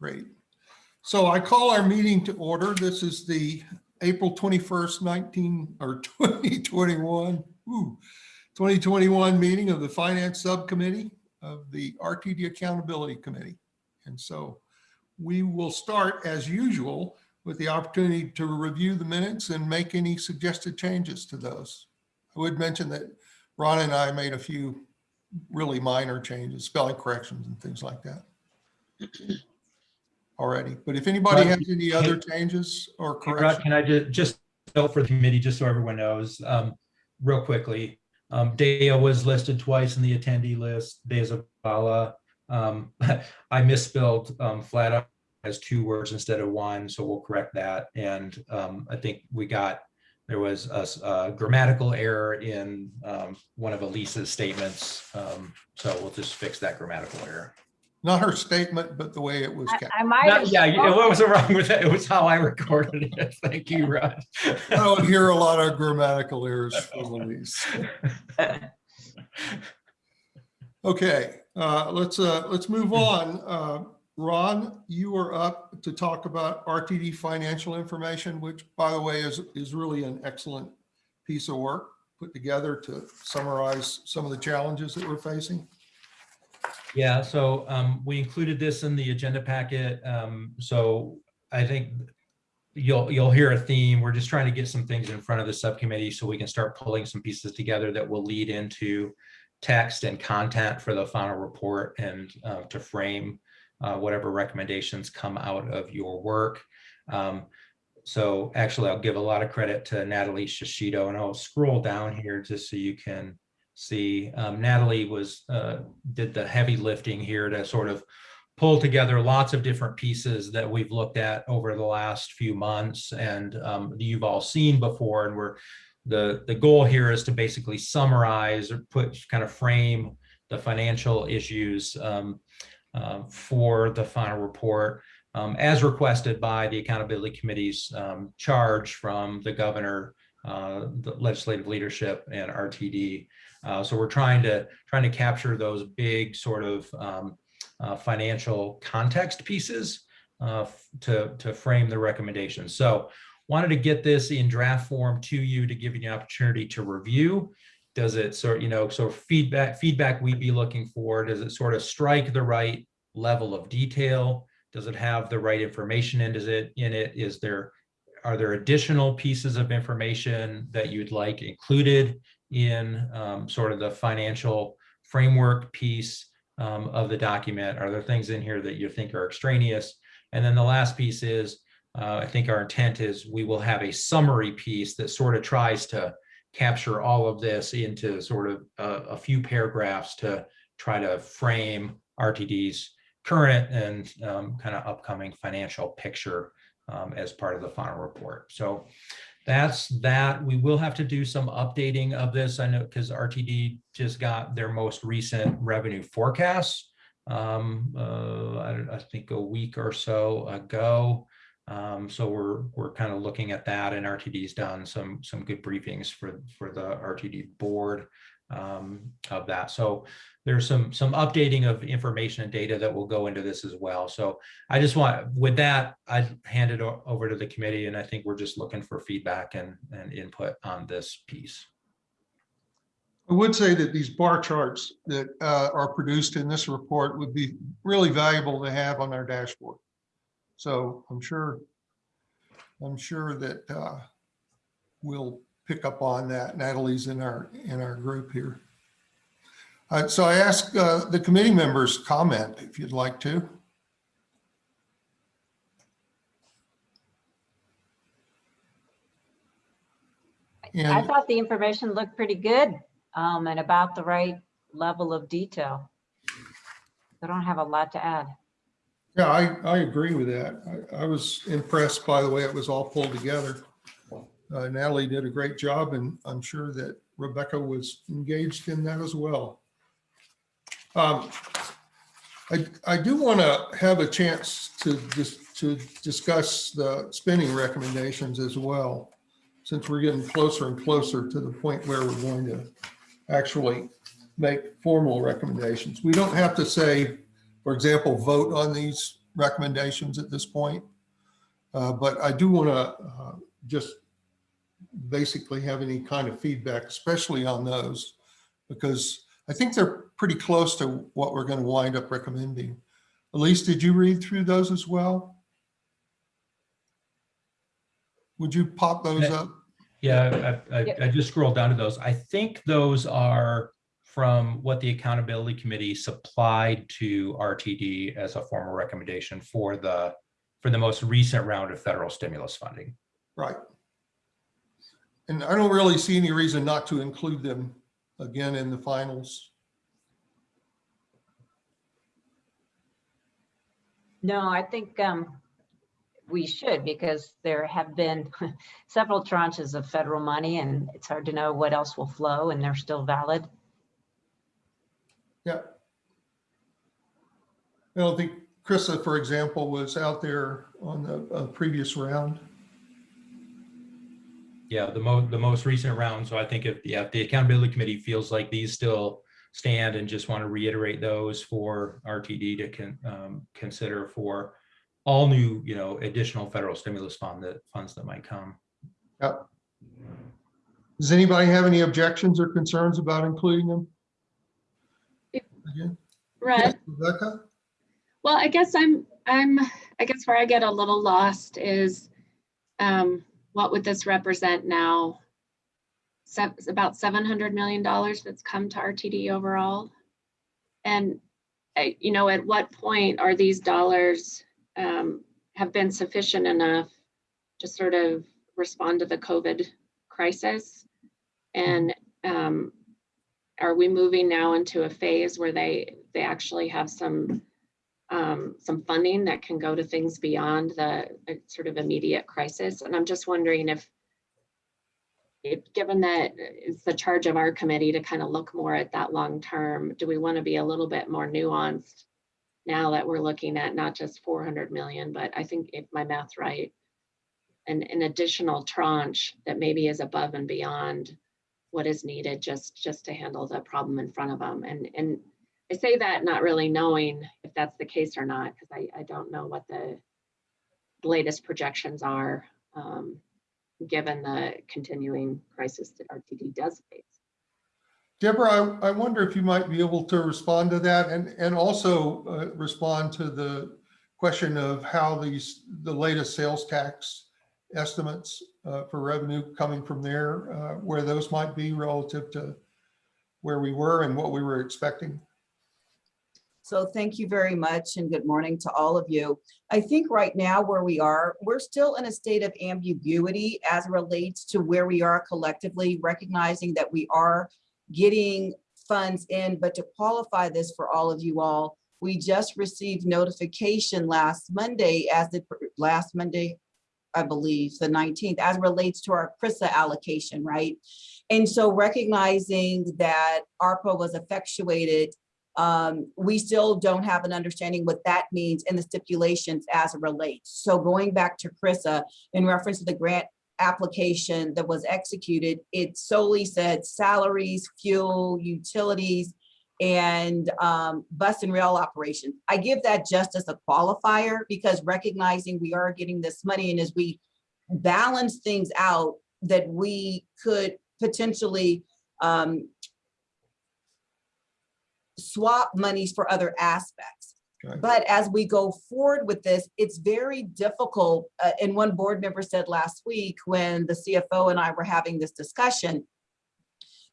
Great. So I call our meeting to order. This is the April 21st, 19 or 2021, ooh, 2021 meeting of the Finance Subcommittee of the RTD Accountability Committee. And so we will start as usual with the opportunity to review the minutes and make any suggested changes to those. I would mention that Ron and I made a few really minor changes, spelling corrections and things like that already. But if anybody Rod, has any other changes or corrections, can I just, just note for the committee, just so everyone knows, um, real quickly, um, Daya was listed twice in the attendee list, Daya Zavala. Um, I misspelled, um, flat out as two words instead of one, so we'll correct that. And, um, I think we got, there was a grammatical error in, um, one of Elisa's statements. Um, so we'll just fix that grammatical error. Not her statement, but the way it was I kept. I might No, have. Yeah, you- what was wrong with that? It was how I recorded it. Thank you, Rod. I don't hear a lot of grammatical errors from Elise. Okay, uh, let's, uh, let's move on. Uh, Ron, you are up to talk about RTD financial information, which by the way is, is really an excellent piece of work put together to summarize some of the challenges that we're facing. Yeah, so um, we included this in the agenda packet. Um, so I think you'll, you'll hear a theme. We're just trying to get some things in front of the subcommittee so we can start pulling some pieces together that will lead into text and content for the final report and uh, to frame uh, whatever recommendations come out of your work. Um, so actually, I'll give a lot of credit to Natalie Shishido, and I'll scroll down here just so you can see. Um, Natalie was uh, did the heavy lifting here to sort of pull together lots of different pieces that we've looked at over the last few months and um, you've all seen before. And we're the the goal here is to basically summarize or put kind of frame the financial issues um, uh, for the final report um, as requested by the accountability committee's um, charge from the governor, uh, the legislative leadership and RTD. Uh, so we're trying to trying to capture those big sort of um, uh, financial context pieces uh, to to frame the recommendations. So wanted to get this in draft form to you to give you an opportunity to review. Does it sort you know so feedback feedback we'd be looking for? Does it sort of strike the right level of detail? Does it have the right information in, does it, in it? Is there, are there additional pieces of information that you'd like included in um, sort of the financial framework piece um, of the document? Are there things in here that you think are extraneous? And then the last piece is, uh, I think our intent is we will have a summary piece that sort of tries to capture all of this into sort of a, a few paragraphs to try to frame RTD's current and um, kind of upcoming financial picture um, as part of the final report. So that's that. We will have to do some updating of this. I know because RTD just got their most recent revenue forecasts. Um, uh, I, I think a week or so ago. Um, so we're we're kind of looking at that, and RTD's done some some good briefings for for the RTD board um, of that. So there's some some updating of information and data that will go into this as well. So I just want, with that, I hand it over to the committee, and I think we're just looking for feedback and and input on this piece. I would say that these bar charts that uh, are produced in this report would be really valuable to have on our dashboard. So I'm sure, I'm sure that uh, we'll pick up on that. Natalie's in our, in our group here. Uh, So I ask uh, the committee members comment if you'd like to. I thought the information looked pretty good um, and about the right level of detail. I don't have a lot to add. yeah, I, I agree with that. I, I was impressed by the way it was all pulled together. Uh, Natalie did a great job and I'm sure that Rebecca was engaged in that as well. Um, I, I do want to have a chance to just to discuss the spending recommendations as well, since we're getting closer and closer to the point where we're going to actually make formal recommendations. We don't have to say, for example, vote on these recommendations at this point. Uh, But I do want to just basically have any kind of feedback, especially on those, because I think they're pretty close to what we're going to wind up recommending. Elise, did you read through those as well? Would you pop those Yeah. up? Yeah, I, I, Yep. I just scrolled down to those. I think those are from what the accountability committee supplied to RTD as a formal recommendation for the, for the most recent round of federal stimulus funding. Right. And I don't really see any reason not to include them again in the finals. No, I think um, we should because there have been several tranches of federal money and it's hard to know what else will flow and they're still valid. Yeah. I don't think Krista, for example, was out there on the uh, previous round. Yeah, the mo, the most recent round. So I think if, yeah, if the accountability committee feels like these still stand and just want to reiterate those for RTD to can, um, consider for all new, you know, additional federal stimulus fund that funds that might come. Yep. Does anybody have any objections or concerns about including them? If- Again, Red, Rebecca? well, I guess I'm, I'm, I guess where I get a little lost is, um, what would this represent now? Se- about seven hundred million dollars that's come to RTD overall. And, uh, you know, at what point are these dollars, um, have been sufficient enough to sort of respond to the COVID crisis? And, um, are we moving now into a phase where they, they actually have some, um, some funding that can go to things beyond the uh, sort of immediate crisis? And I'm just wondering if, if, given that it's the charge of our committee to kind of look more at that long term, do we want to be a little bit more nuanced now that we're looking at not just 400 million, but I think if my math's right, an, an additional tranche that maybe is above and beyond what is needed just, just to handle the problem in front of them. And, and I say that not really knowing if that's the case or not, because I, I don't know what the latest projections are, um, given the continuing crisis that RTD does face. Deborah, I, I wonder if you might be able to respond to that and, and also uh, respond to the question of how these, the latest sales tax estimates uh, for revenue coming from there, uh, where those might be relative to where we were and what we were expecting. So thank you very much and good morning to all of you. I think right now where we are, we're still in a state of ambiguity as relates to where we are collectively, recognizing that we are getting funds in, but to qualify this for all of you all, we just received notification last Monday as the last Monday, I believe, the 19th, as relates to our CRRSAA allocation, right? And so recognizing that ARPA was effectuated um, we still don't have an understanding what that means in the stipulations as it relates. So going back to CRRSAA, in reference to the grant application that was executed, it solely said salaries, fuel, utilities, and um, bus and rail operations. I give that just as a qualifier because recognizing we are getting this money and as we balance things out that we could potentially um, swap monies for other aspects. Okay. But as we go forward with this, it's very difficult. uh, and one board member said last week when the CFO and I were having this discussion,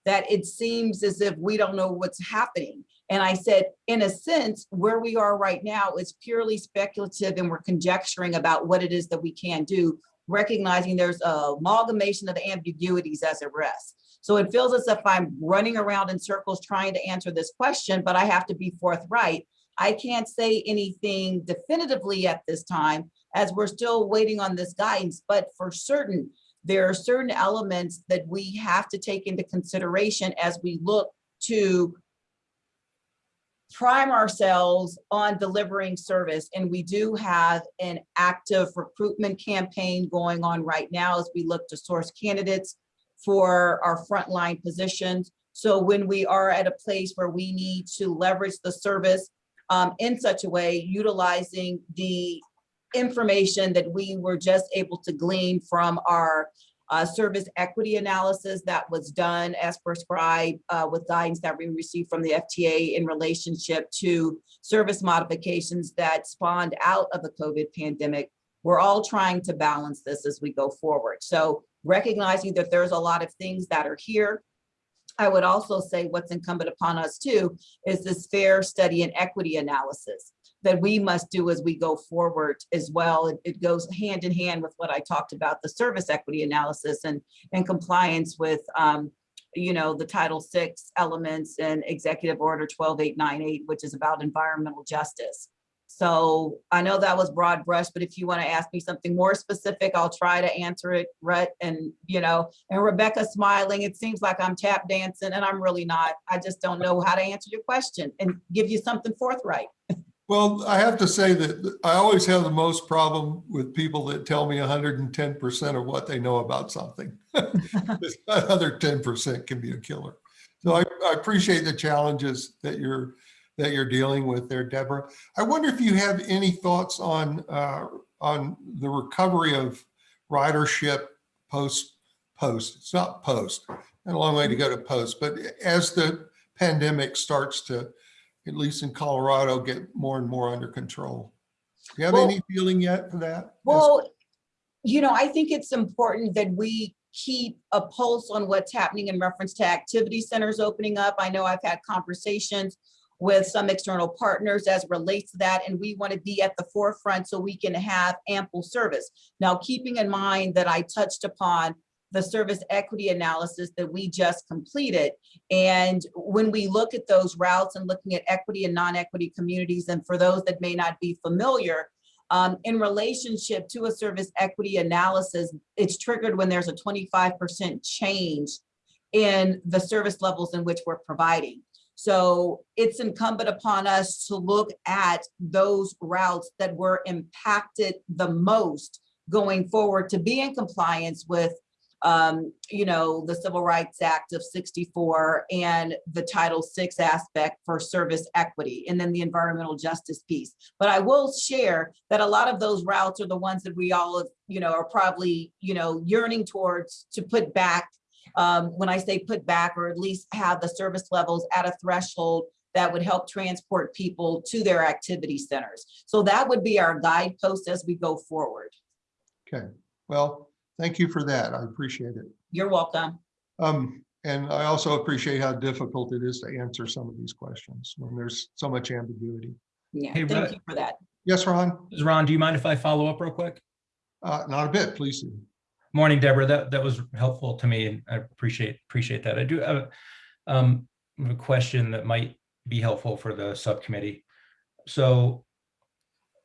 that it seems as if we don't know what's happening. And I said, in a sense, where we are right now is purely speculative and we're conjecturing about what it is that we can do, recognizing there's a amalgamation of ambiguities as it rests. So it feels as if I'm running around in circles trying to answer this question, but I have to be forthright. I can't say anything definitively at this time as we're still waiting on this guidance, but for certain, there are certain elements that we have to take into consideration as we look to prime ourselves on delivering service. And we do have an active recruitment campaign going on right now as we look to source candidates for our frontline positions. So when we are at a place where we need to leverage the service, um, in such a way, utilizing the information that we were just able to glean from our uh, service equity analysis that was done as prescribed uh, with guidance that we received from the FTA in relationship to service modifications that spawned out of the COVID pandemic. We're all trying to balance this as we go forward. So recognizing that there's a lot of things that are here. I would also say what's incumbent upon us too is this fare study and equity analysis that we must do as we go forward as well. It, it goes hand in hand with what I talked about, the service equity analysis and, and compliance with, um, you know, the Title VI elements and Executive Order 12898, which is about environmental justice. So I know that was broad brush, but if you want to ask me something more specific, I'll try to answer it, Rhett. And, you know, and Rebecca smiling, it seems like I'm tap dancing and I'm really not. I just don't know how to answer your question and give you something forthright. Well, I have to say that I always have the most problem with people that tell me hundred and ten percent of what they know about something. This Other ten percent can be a killer. So I, I appreciate the challenges that you're, that you're dealing with there, Deborah. I wonder if you have any thoughts on, uh, on the recovery of ridership post, post, it's not post, a long way to go to post, but as the pandemic starts to at least in Colorado, get more and more under control. Do you have Well- any feeling yet for that? Well, you know, I think it's important that we keep a pulse on what's happening in reference to activity centers opening up. I know I've had conversations with some external partners as relates to that, and we want to be at the forefront so we can have ample service. Now, keeping in mind that I touched upon the service equity analysis that we just completed. And when we look at those routes and looking at equity and non-equity communities, and for those that may not be familiar, um, in relationship to a service equity analysis, it's triggered when there's a 25% change in the service levels in which we're providing. So it's incumbent upon us to look at those routes that were impacted the most going forward to be in compliance with um, you know, the Civil Rights Act of 64 and the Title VI aspect for service equity, and then the environmental justice piece. But I will share that a lot of those routes are the ones that we all, you know, are probably, you know, yearning towards to put back. Um, when I say put back, or at least have the service levels at a threshold that would help transport people to their activity centers. So that would be our guidepost as we go forward. Okay, well, thank you for that. I appreciate it. You're welcome. Um, and I also appreciate how difficult it is to answer some of these questions when there's so much ambiguity. Yeah, Hey, thank Rhett. you for that. Yes, Ron? Ron, do you mind if I follow up real quick? Uh, not a bit, please. Morning, Deborah. That, that was helpful to me and I appreciate, appreciate that. I do have um, a question that might be helpful for the subcommittee. So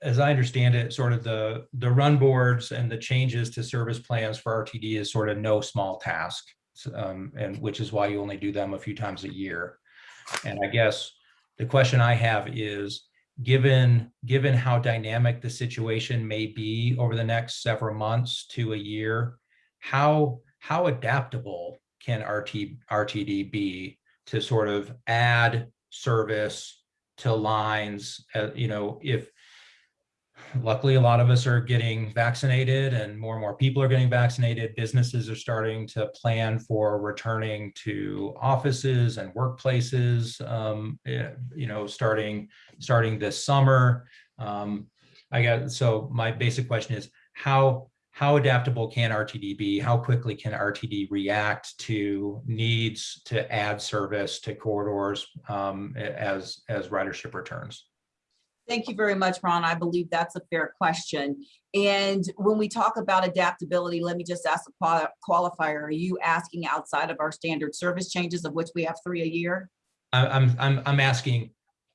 as I understand it, sort of the, the run boards and the changes to service plans for RTD is sort of no small task. um, and which is why you only do them a few times a year. And I guess the question I have is, given, given how dynamic the situation may be over the next several months to a year, how, how adaptable can RT, RTD be to sort of add service to lines, uh, you know, if luckily a lot of us are getting vaccinated and more and more people are getting vaccinated, businesses are starting to plan for returning to offices and workplaces, um, eh, you know, starting, starting this summer. Um, I got, so my basic question is how, how adaptable can RTD be? How quickly can RTD react to needs to add service to corridors um, as, as ridership returns? Thank you very much, Ron. I believe that's a fair question. And when we talk about adaptability, let me just ask a quali- qualifier. Are you asking outside of our standard service changes of which we have three a year? I'm, I'm, I'm asking,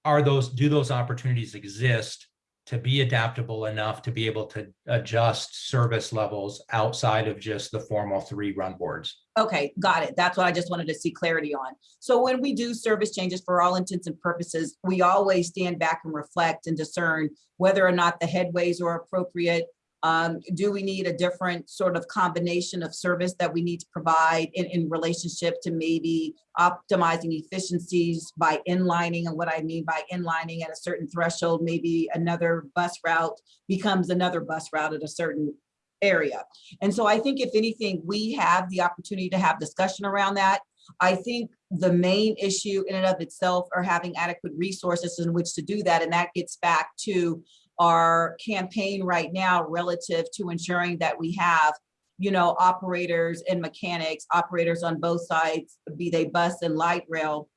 are those, do those opportunities exist to be adaptable enough to be able to adjust service levels outside of just the formal three run boards? Okay, got it. That's what I just wanted to see clarity on. So when we do service changes for all intents and purposes, we always stand back and reflect and discern whether or not the headways are appropriate, Um, do we need a different sort of combination of service that we need to provide in, in relationship to maybe optimizing efficiencies by inlining? And what I mean by inlining at a certain threshold, maybe another bus route becomes another bus route at a certain area. And so I think if anything, we have the opportunity to have discussion around that. I think the main issue in and of itself are having adequate resources in which to do that. And that gets back to our campaign right now relative to ensuring that we have, you know, operators and mechanics, operators on both sides, be they bus and light rail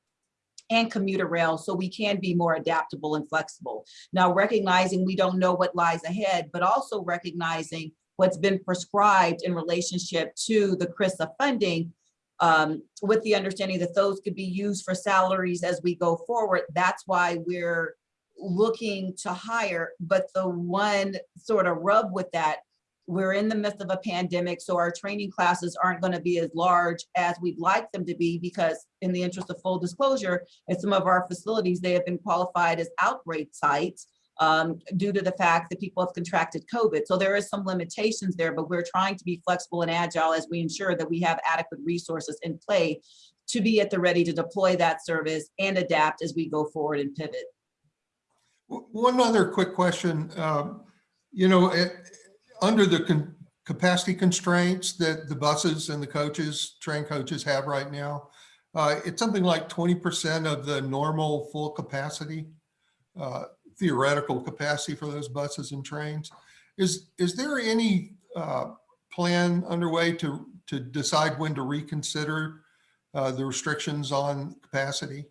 and commuter rail, so we can be more adaptable and flexible. Now, recognizing we don't know what lies ahead, but also recognizing what's been prescribed in relationship to the CRRSAA funding um, with the understanding that those could be used for salaries as we go forward. That's why we're looking to hire, but the one sort of rub with that, we're in the midst of a pandemic, so our training classes aren't going to be as large as we'd like them to be because in the interest of full disclosure, at some of our facilities, they have been qualified as outbreak sites um, due to the fact that people have contracted COVID. So there is some limitations there, but we're trying to be flexible and agile as we ensure that we have adequate resources in play to be at the ready to deploy that service and adapt as we go forward and pivot. One other quick question. um, You know, eh, under the con- capacity constraints that the buses and the coaches, train coaches have right now, uh, it's something like 20% of the normal full capacity, uh, theoretical capacity for those buses and trains. Is, is there any uh, plan underway to, to decide when to reconsider uh, the restrictions on capacity?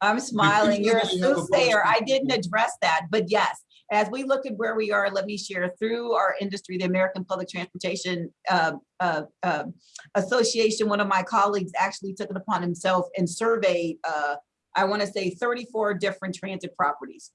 I'm smiling, you're a soothsayer. I didn't address that, but yes, as we look at where we are, let me share through our industry, the American Public Transportation uh, uh, uh, Association, one of my colleagues actually took it upon himself and surveyed, uh, I want to say 34 different transit properties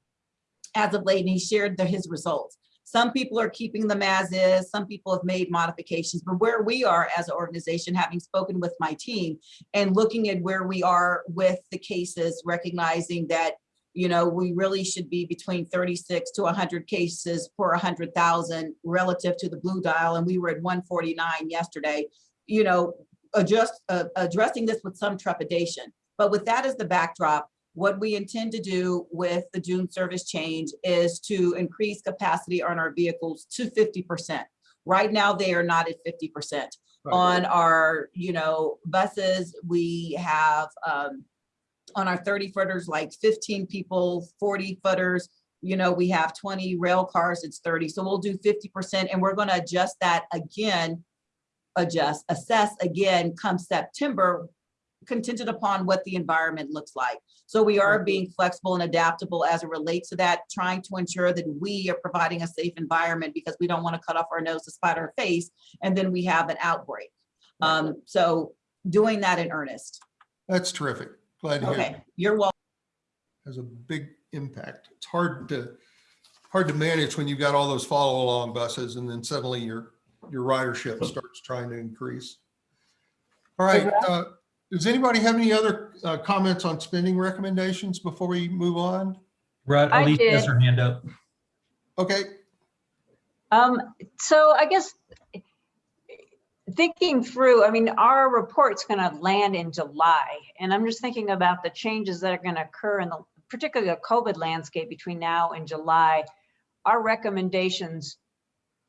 as of late, and he shared the- his results. Some people are keeping them as is, some people have made modifications, but where we are as an organization, having spoken with my team and looking at where we are with the cases, recognizing that, you know, we really should be between 36 to 100 cases per 100,000 relative to the blue dial, and we were at 149 yesterday, you know, adjust, uh, addressing this with some trepidation. But with that as the backdrop, what we intend to do with the June service change is to increase capacity on our vehicles to 50%. Right now, they are not at 50%. On our, you know, buses, we have, um, on our 30 footers, like 15 people, 40 footers, you know, we have 20 rail cars, it's 30. So we'll do 50% and we're gonna adjust that again, adjust, assess again come September, contingent upon what the environment looks like. So we are being flexible and adaptable as it relates to that, trying to ensure that we are providing a safe environment because we don't want to cut off our nose to spite our face and then we have an outbreak. Um, so doing that in earnest. That's terrific. Glad to hear. Okay, you're welcome. has a big impact. It's hard to, hard to manage when you've got all those follow along buses and then suddenly your, your ridership starts trying to increase. All right, uh, does anybody have any other uh, comments on spending recommendations before we move on? Russ, I Elise has her hand up. Okay, Um, so I guess thinking through, I mean, our report's gonna land in July, and I'm just thinking about the changes that are gonna occur in the, particularly the COVID landscape between now and July. Our recommendations,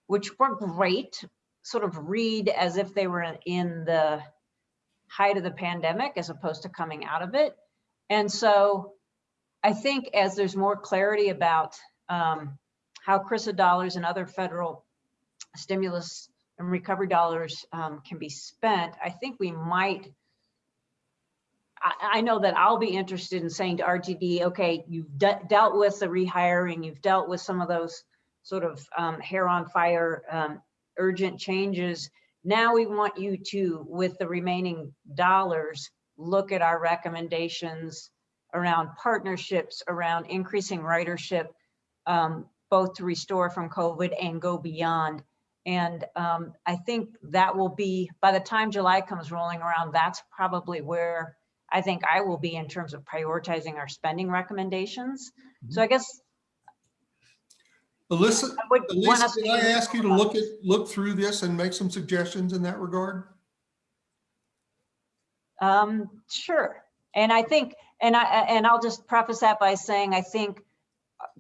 which were great, sort of read as if they were in the height of the pandemic as opposed to coming out of it. And so I think as there's more clarity about um, how CRRSAA dollars and other federal stimulus and recovery dollars um, can be spent, I think we might. I, know that I'll be interested in saying to RTD, okay, you've de- dealt with the rehiring, you've dealt with some of those sort of um, hair on fire um, urgent changes. Now we want you to, with the remaining dollars, look at our recommendations around partnerships, around increasing ridership, um, both to restore from COVID and go beyond. And um, I think that will be, by the time July comes rolling around, that's probably where I think I will be in terms of prioritizing our spending recommendations. So I guess Alyssa, I would want Alyssa, us can to I ask you to look at, look through this and make some suggestions in that regard? Um, sure. And I think, and I, and I'll just preface that by saying, I think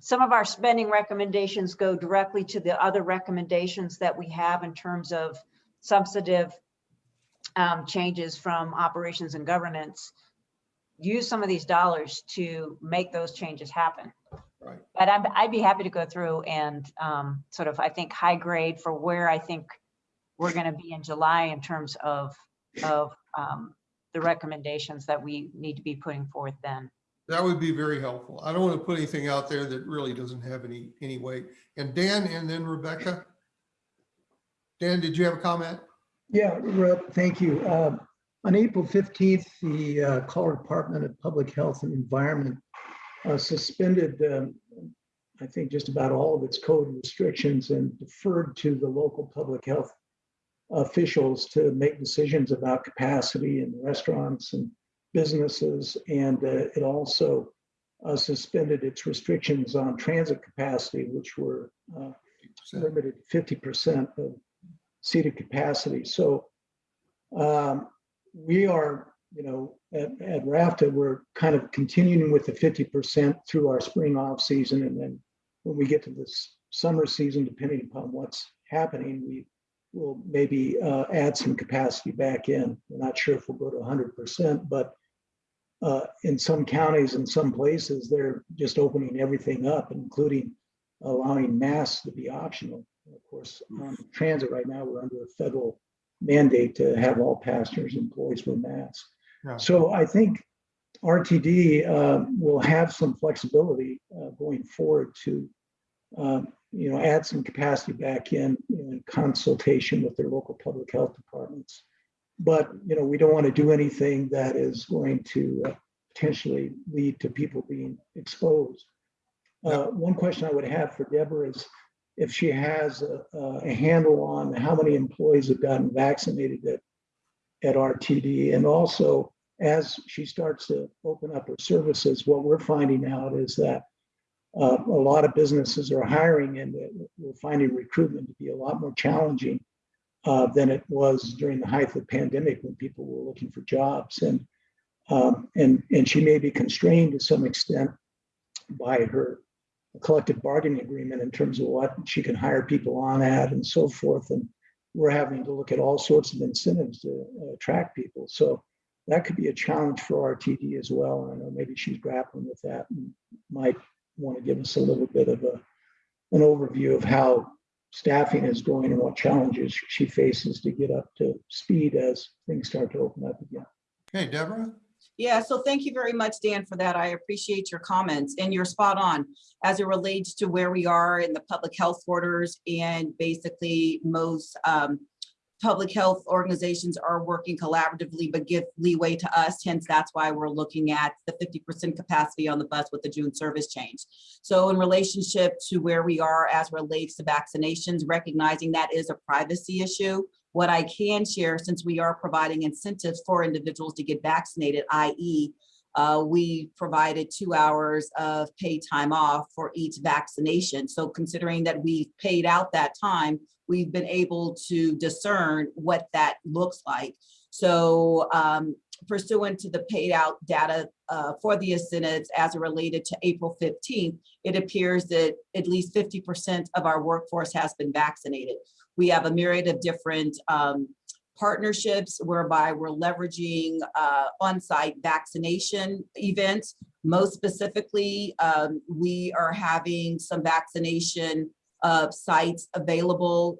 some of our spending recommendations go directly to the other recommendations that we have in terms of substantive um, changes from operations and governance. Use some of these dollars to make those changes happen. Right. But I'm, I'd be happy to go through and um, sort of, I think, high grade for where I think we're going to be in July in terms of, of um, the recommendations that we need to be putting forth then. That would be very helpful. I don't want to put anything out there that really doesn't have any, any weight. And Dan and then Rebecca. Dan, did you have a comment? Yeah, Rep, thank you. Um, On April 15th, the uh, Colorado Department of Public Health and Environment uh, suspended, um, I think, just about all of its code restrictions and deferred to the local public health officials to make decisions about capacity in restaurants and businesses. And uh, it also uh, suspended its restrictions on transit capacity, which were uh, limited to 50% of seated capacity. So um, we are, you know, at, at RFTA, we're kind of continuing with the 50% through our spring off season. And then when we get to this summer season, depending upon what's happening, we will maybe uh, add some capacity back in. We're not sure if we'll go to 100%, but uh, in some counties and some places, they're just opening everything up, including allowing masks to be optional. Of course, on transit right now, we're under a federal mandate to have all passengers, and employees wear masks. Yeah. So I think RTD uh, will have some flexibility uh, going forward to, um, you know, add some capacity back in, in consultation with their local public health departments. But, you know, we don't want to do anything that is going to uh, potentially lead to people being exposed. Uh, One question I would have for Deborah is if she has a, a handle on how many employees have gotten vaccinated at, at RTD. And also, as she starts to open up her services, what we're finding out is that uh, a lot of businesses are hiring and we're finding recruitment to be a lot more challenging uh, than it was during the height of the pandemic when people were looking for jobs. And, um, and, and she may be constrained to some extent by her collective bargaining agreement in terms of what she can hire people on at and so forth. And we're having to look at all sorts of incentives to uh, attract people. So that could be a challenge for RTD as well. And I know maybe she's grappling with that and might want to give us a little bit of a, an overview of how staffing is going and what challenges she faces to get up to speed as things start to open up again. Okay, Deborah? Yeah, so thank you very much, Dan, for that. I appreciate your comments and you're spot on as it relates to where we are in the public health orders and basically most um, public health organizations are working collaboratively, but give leeway to us. Hence, that's why we're looking at the 50% capacity on the bus with the June service change. So in relationship to where we are as relates to vaccinations, recognizing that is a privacy issue, what I can share, since we are providing incentives for individuals to get vaccinated, i.e. Uh, we provided two hours of paid time off for each vaccination. So considering that we've paid out that time, we've been able to discern what that looks like. So um, pursuant to the paid out data uh, for the incentives as it related to April 15th, it appears that at least 50% of our workforce has been vaccinated. We have a myriad of different um, partnerships whereby we're leveraging uh, on-site vaccination events. Most specifically, um, we are having some vaccination uh, sites available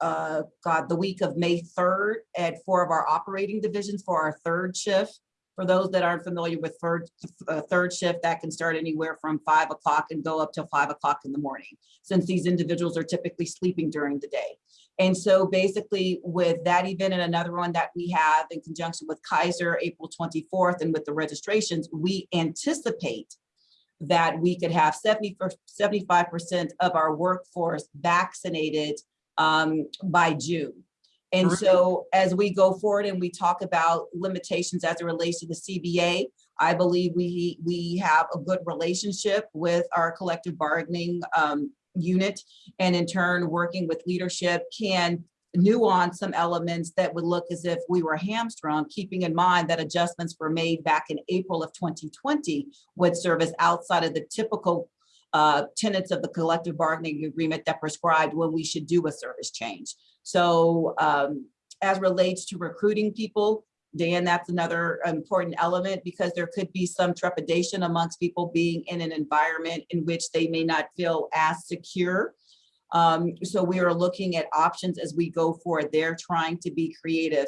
uh, God, the week of May 3rd at four of our operating divisions for our third shift. For those that aren't familiar with third, uh, third shift, that can start anywhere from five o'clock and go up till five o'clock in the morning, since these individuals are typically sleeping during the day. And so basically with that event and another one that we have in conjunction with Kaiser, April 24th, and with the registrations, we anticipate that we could have 75% of our workforce vaccinated um, by June. And so as we go forward and we talk about limitations as it relates to the CBA, I believe we, we have a good relationship with our collective bargaining um, unit and in turn, working with leadership can nuance some elements that would look as if we were hamstrung, keeping in mind that adjustments were made back in April of 2020 would serve as outside of the typical uh, tenets of the collective bargaining agreement that prescribed when we should do a service change. So um, as relates to recruiting people, Dan, that's another important element because there could be some trepidation amongst people being in an environment in which they may not feel as secure. Um, so we are looking at options as we go forward. They're trying to be creative.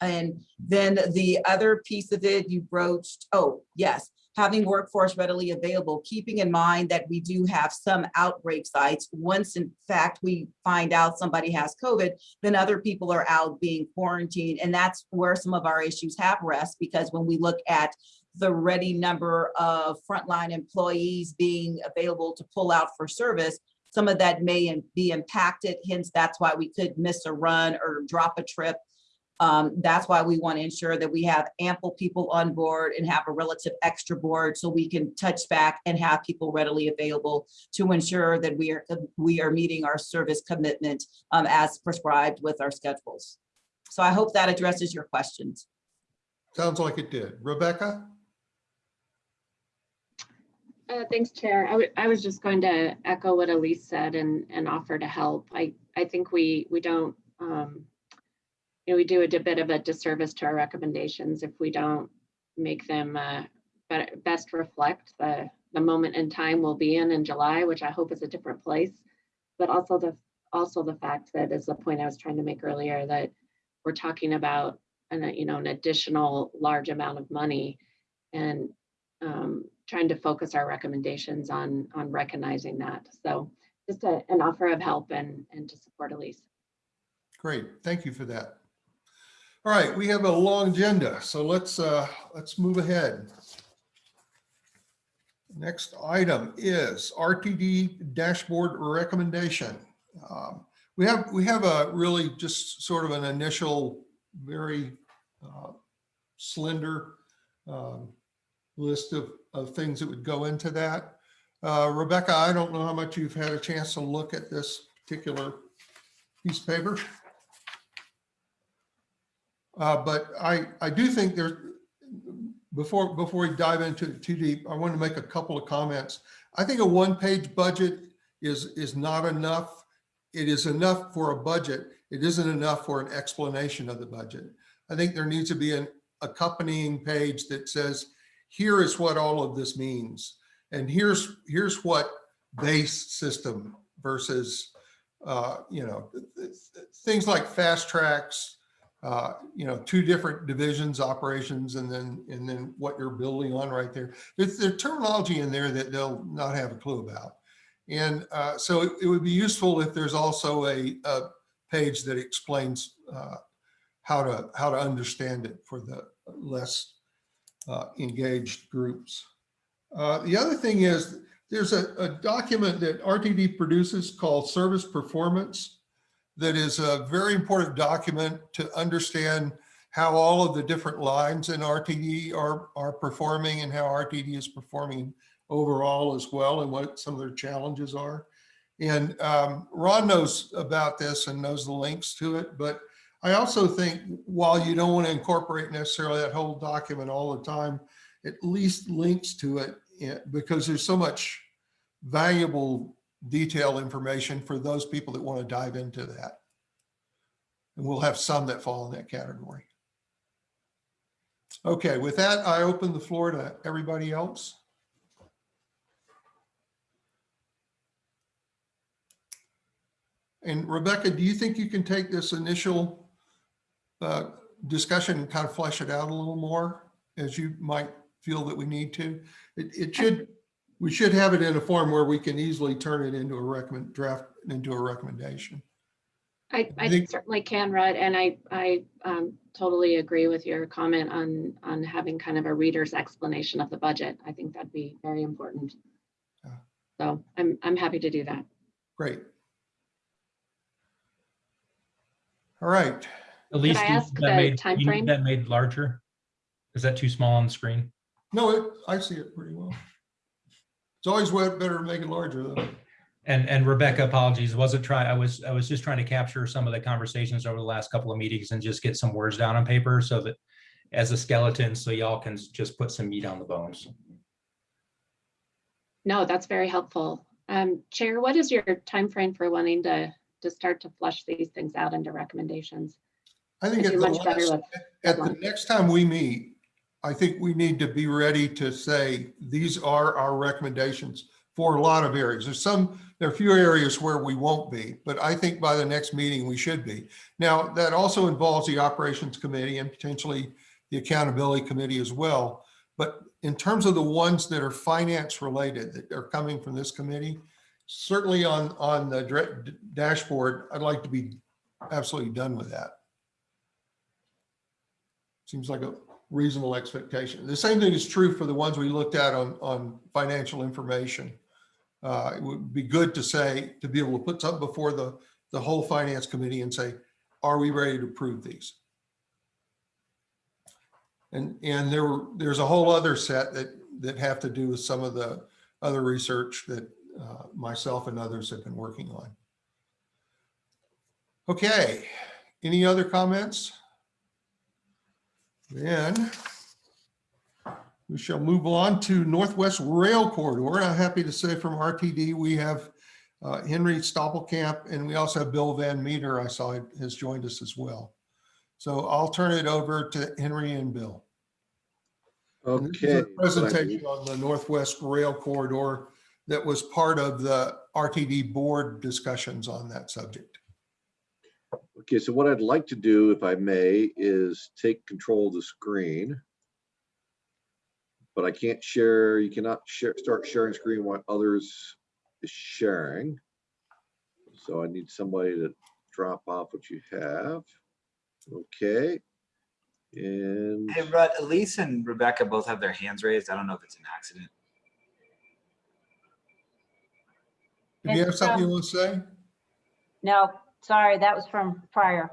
And then the other piece of it you broached, oh, yes, having workforce readily available, keeping in mind that we do have some outbreak sites. Once in fact, we find out somebody has COVID, then other people are out being quarantined. And that's where some of our issues have rest because when we look at the ready number of frontline employees being available to pull out for service, some of that may be impacted. Hence, that's why we could miss a run or drop a trip. Um, that's why we want to ensure that we have ample people on board and have a relative extra board so we can touch back and have people readily available to ensure that we are we are meeting our service commitment um, as prescribed with our schedules. So I hope that addresses your questions. Sounds like it did. Rebecca? Uh, thanks, Chair. I I was just going to echo what Elise said and, and offer to help. I, I think we, we don't, um, you know, we do a bit of a disservice to our recommendations if we don't make them, uh, best reflect the, the moment in time we'll be in in July, which I hope is a different place. But also the, also the fact that is the point I was trying to make earlier, that we're talking about an, you know, an additional large amount of money. And um, trying to focus our recommendations on, on recognizing that. So just a, an offer of help and, and to support Elise. Great, thank you for that. All right, we have a long agenda, so let's, uh, let's move ahead. Next item is RTD dashboard recommendation. Um, We have, we have a really just sort of an initial, very uh, slender um, list of, of things that would go into that. Uh, Rebecca, I don't know how much you've had a chance to look at this particular piece of paper. Uh, but I, I do think there, before, before we dive into it too deep, I want to make a couple of comments. I think a one-page budget is, is not enough. It is enough for a budget. It isn't enough for an explanation of the budget. I think there needs to be an accompanying page that says, here is what all of this means. And here's, here's what base system versus, uh, you know, th- th- th- things like FasTracks, uh, you know, two different divisions, operations, and then, and then what you're building on right there. There's, there's terminology in there that they'll not have a clue about. And uh, so it, it would be useful if there's also a, a page that explains uh, how to, how to understand it for the less uh, engaged groups. Uh, The other thing is, there's a, a document that RTD produces called Service Performance that is a very important document to understand how all of the different lines in RTD are, are performing and how RTD is performing overall as well and what some of their challenges are. And um, Ron knows about this and knows the links to it, but I also think while you don't want to incorporate necessarily that whole document all the time, at least links to it eh, because there's so much valuable detail information for those people that want to dive into that. And we'll have some that fall in that category. Okay, with that, I open the floor to everybody else. And Rebecca, do you think you can take this initial uh, discussion and kind of flesh it out a little more as you might feel that we need to? It, it should, we should have it in a form where we can easily turn it into a recommend, draft into a recommendation. I, I I think- certainly can, Rudd, and I, I um, totally agree with your comment on, on having kind of a reader's explanation of the budget. I think that'd be very important. Yeah. So I'm, I'm happy to do that. Great. All right. Elise, I do you ask that the made- timeframe? you need That made larger? Is that too small on the screen? No, it, I see it pretty well. It's always wa- better to make it larger though. And, and Rebecca, apologies, wasn't trying, I was, I was just trying to capture some of the conversations over the last couple of meetings and just get some words down on paper so that as a skeleton, so y'all can just put some meat on the bones. No, that's very helpful. Um, Chair, what is your time frame for wanting to, to start to flush these things out into recommendations? I think I at the much better last- with at the next time we meet, I think we need to be ready to say, these are our recommendations for a lot of areas. There's some, there are a few areas where we won't be, but I think by the next meeting, we should be. Now, that also involves the operations committee and potentially the accountability committee as well. But in terms of the ones that are finance related, that are coming from this committee, certainly on, on the dashboard, I'd like to be absolutely done with that. Seems like a reasonable expectation. The same thing is true for the ones we looked at on, on financial information. Uh, it would be good to say, to be able to put something before the, the whole finance committee and say, are we ready to approve these? And, and there were, there's a whole other set that, that have to do with some of the other research that uh, myself and others have been working on. Okay, any other comments? Then we shall move on to Northwest Rail Corridor. I'm happy to say from RTD, we have uh, Henry Stopplecamp and we also have Bill Van Meter, I saw has joined us as well. So I'll turn it over to Henry and Bill. Okay. a Presentation on the Northwest Rail Corridor that was part of the RTD board discussions on that subject. Okay, so what I'd like to do, if I may, is take control of the screen. But I can't share, you cannot share, start sharing screen while others is sharing. So I need somebody to drop off what you have. Okay. And Hey, Rudd, Elise and Rebecca both have their hands raised. I don't know if it's an accident. Do you have something you um, want to say? No, sorry, that was from prior.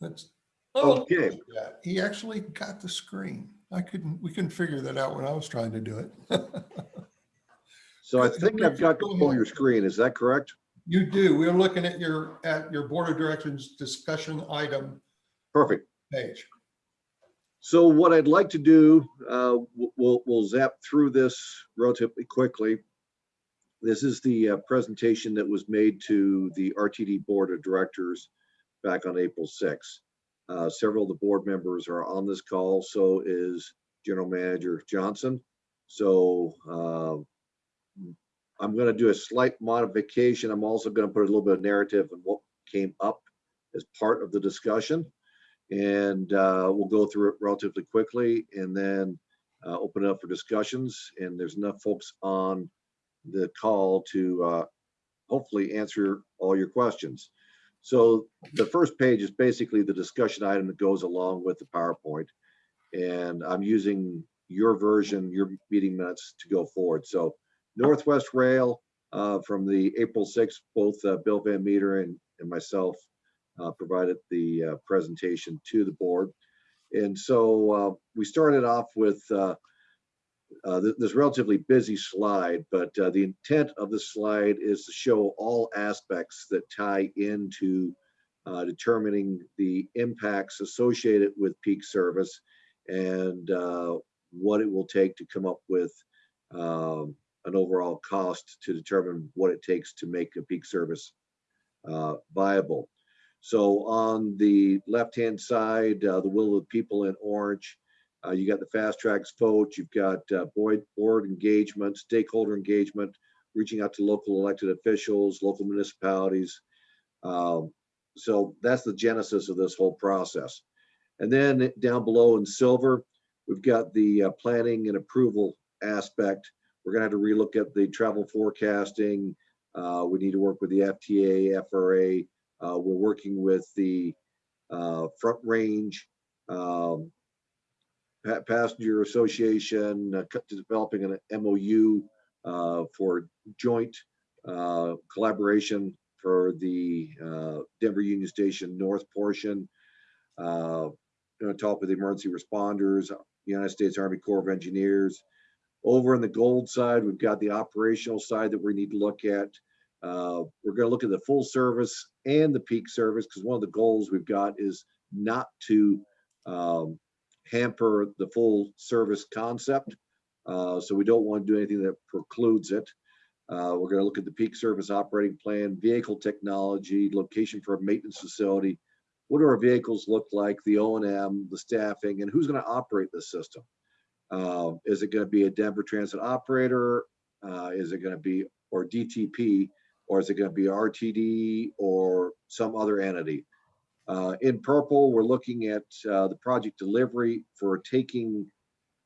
Let's. oh, Okay. yeah, He actually got the screen. I couldn't, we couldn't figure that out when I was trying to do it. so I think I've got Go control your screen. Is that correct? You do. We're looking at your, at your board of directors discussion item Perfect. page. So what I'd like to do, uh, we'll, we'll zap through this relatively quickly. This is the uh, presentation that was made to the RTD Board of Directors back on April 6th. Uh, Several of the board members are on this call, so is General Manager Johnson. So uh, I'm going to do a slight modification. I'm also going to put a little bit of narrative on what came up as part of the discussion. And uh, we'll go through it relatively quickly and then uh, open it up for discussions. And there's enough folks on the call to uh, hopefully answer all your questions. So the first page is basically the discussion item that goes along with the PowerPoint. And I'm using your version, your meeting minutes to go forward. So Northwest Rail uh, from the April 6th, both uh, Bill Van Meter and, and myself uh, provided the uh, presentation to the board. And so uh, we started off with uh, th- this relatively busy slide, but uh, the intent of the slide is to show all aspects that tie into uh, determining the impacts associated with peak service and uh, what it will take to come up with um, an overall cost to determine what it takes to make a peak service uh, viable. So on the left-hand side, uh, the will of the people in orange, uh, you got the FasTracks vote, you've got uh, board, board engagement, stakeholder engagement, reaching out to local elected officials, local municipalities. Um, so that's the genesis of this whole process. And then down below in silver, we've got the uh, planning and approval aspect. We're gonna have to relook at the travel forecasting. Uh, we need to work with the FTA, FRA, uh, we're working with the uh, Front Range um, Pa- Passenger Association, uh, developing an MOU uh, for joint uh, collaboration for the uh, Denver Union Station North portion. Uh, On top of the emergency responders, United States Army Corps of Engineers. Over on the gold side, we've got the operational side that we need to look at. Uh, We're gonna look at the full service and the peak service, because one of the goals we've got is not to um, hamper the full service concept. Uh, So we don't want to do anything that precludes it. Uh, We're gonna look at the peak service operating plan, vehicle technology, location for a maintenance facility. What do our vehicles look like, the O and M, the staffing, and who's gonna operate the system? Uh, Is it gonna be a Denver Transit operator? Uh, Is it gonna be, or DTP? Or is it gonna be RTD or some other entity? Uh, In purple, we're looking at uh, the project delivery for taking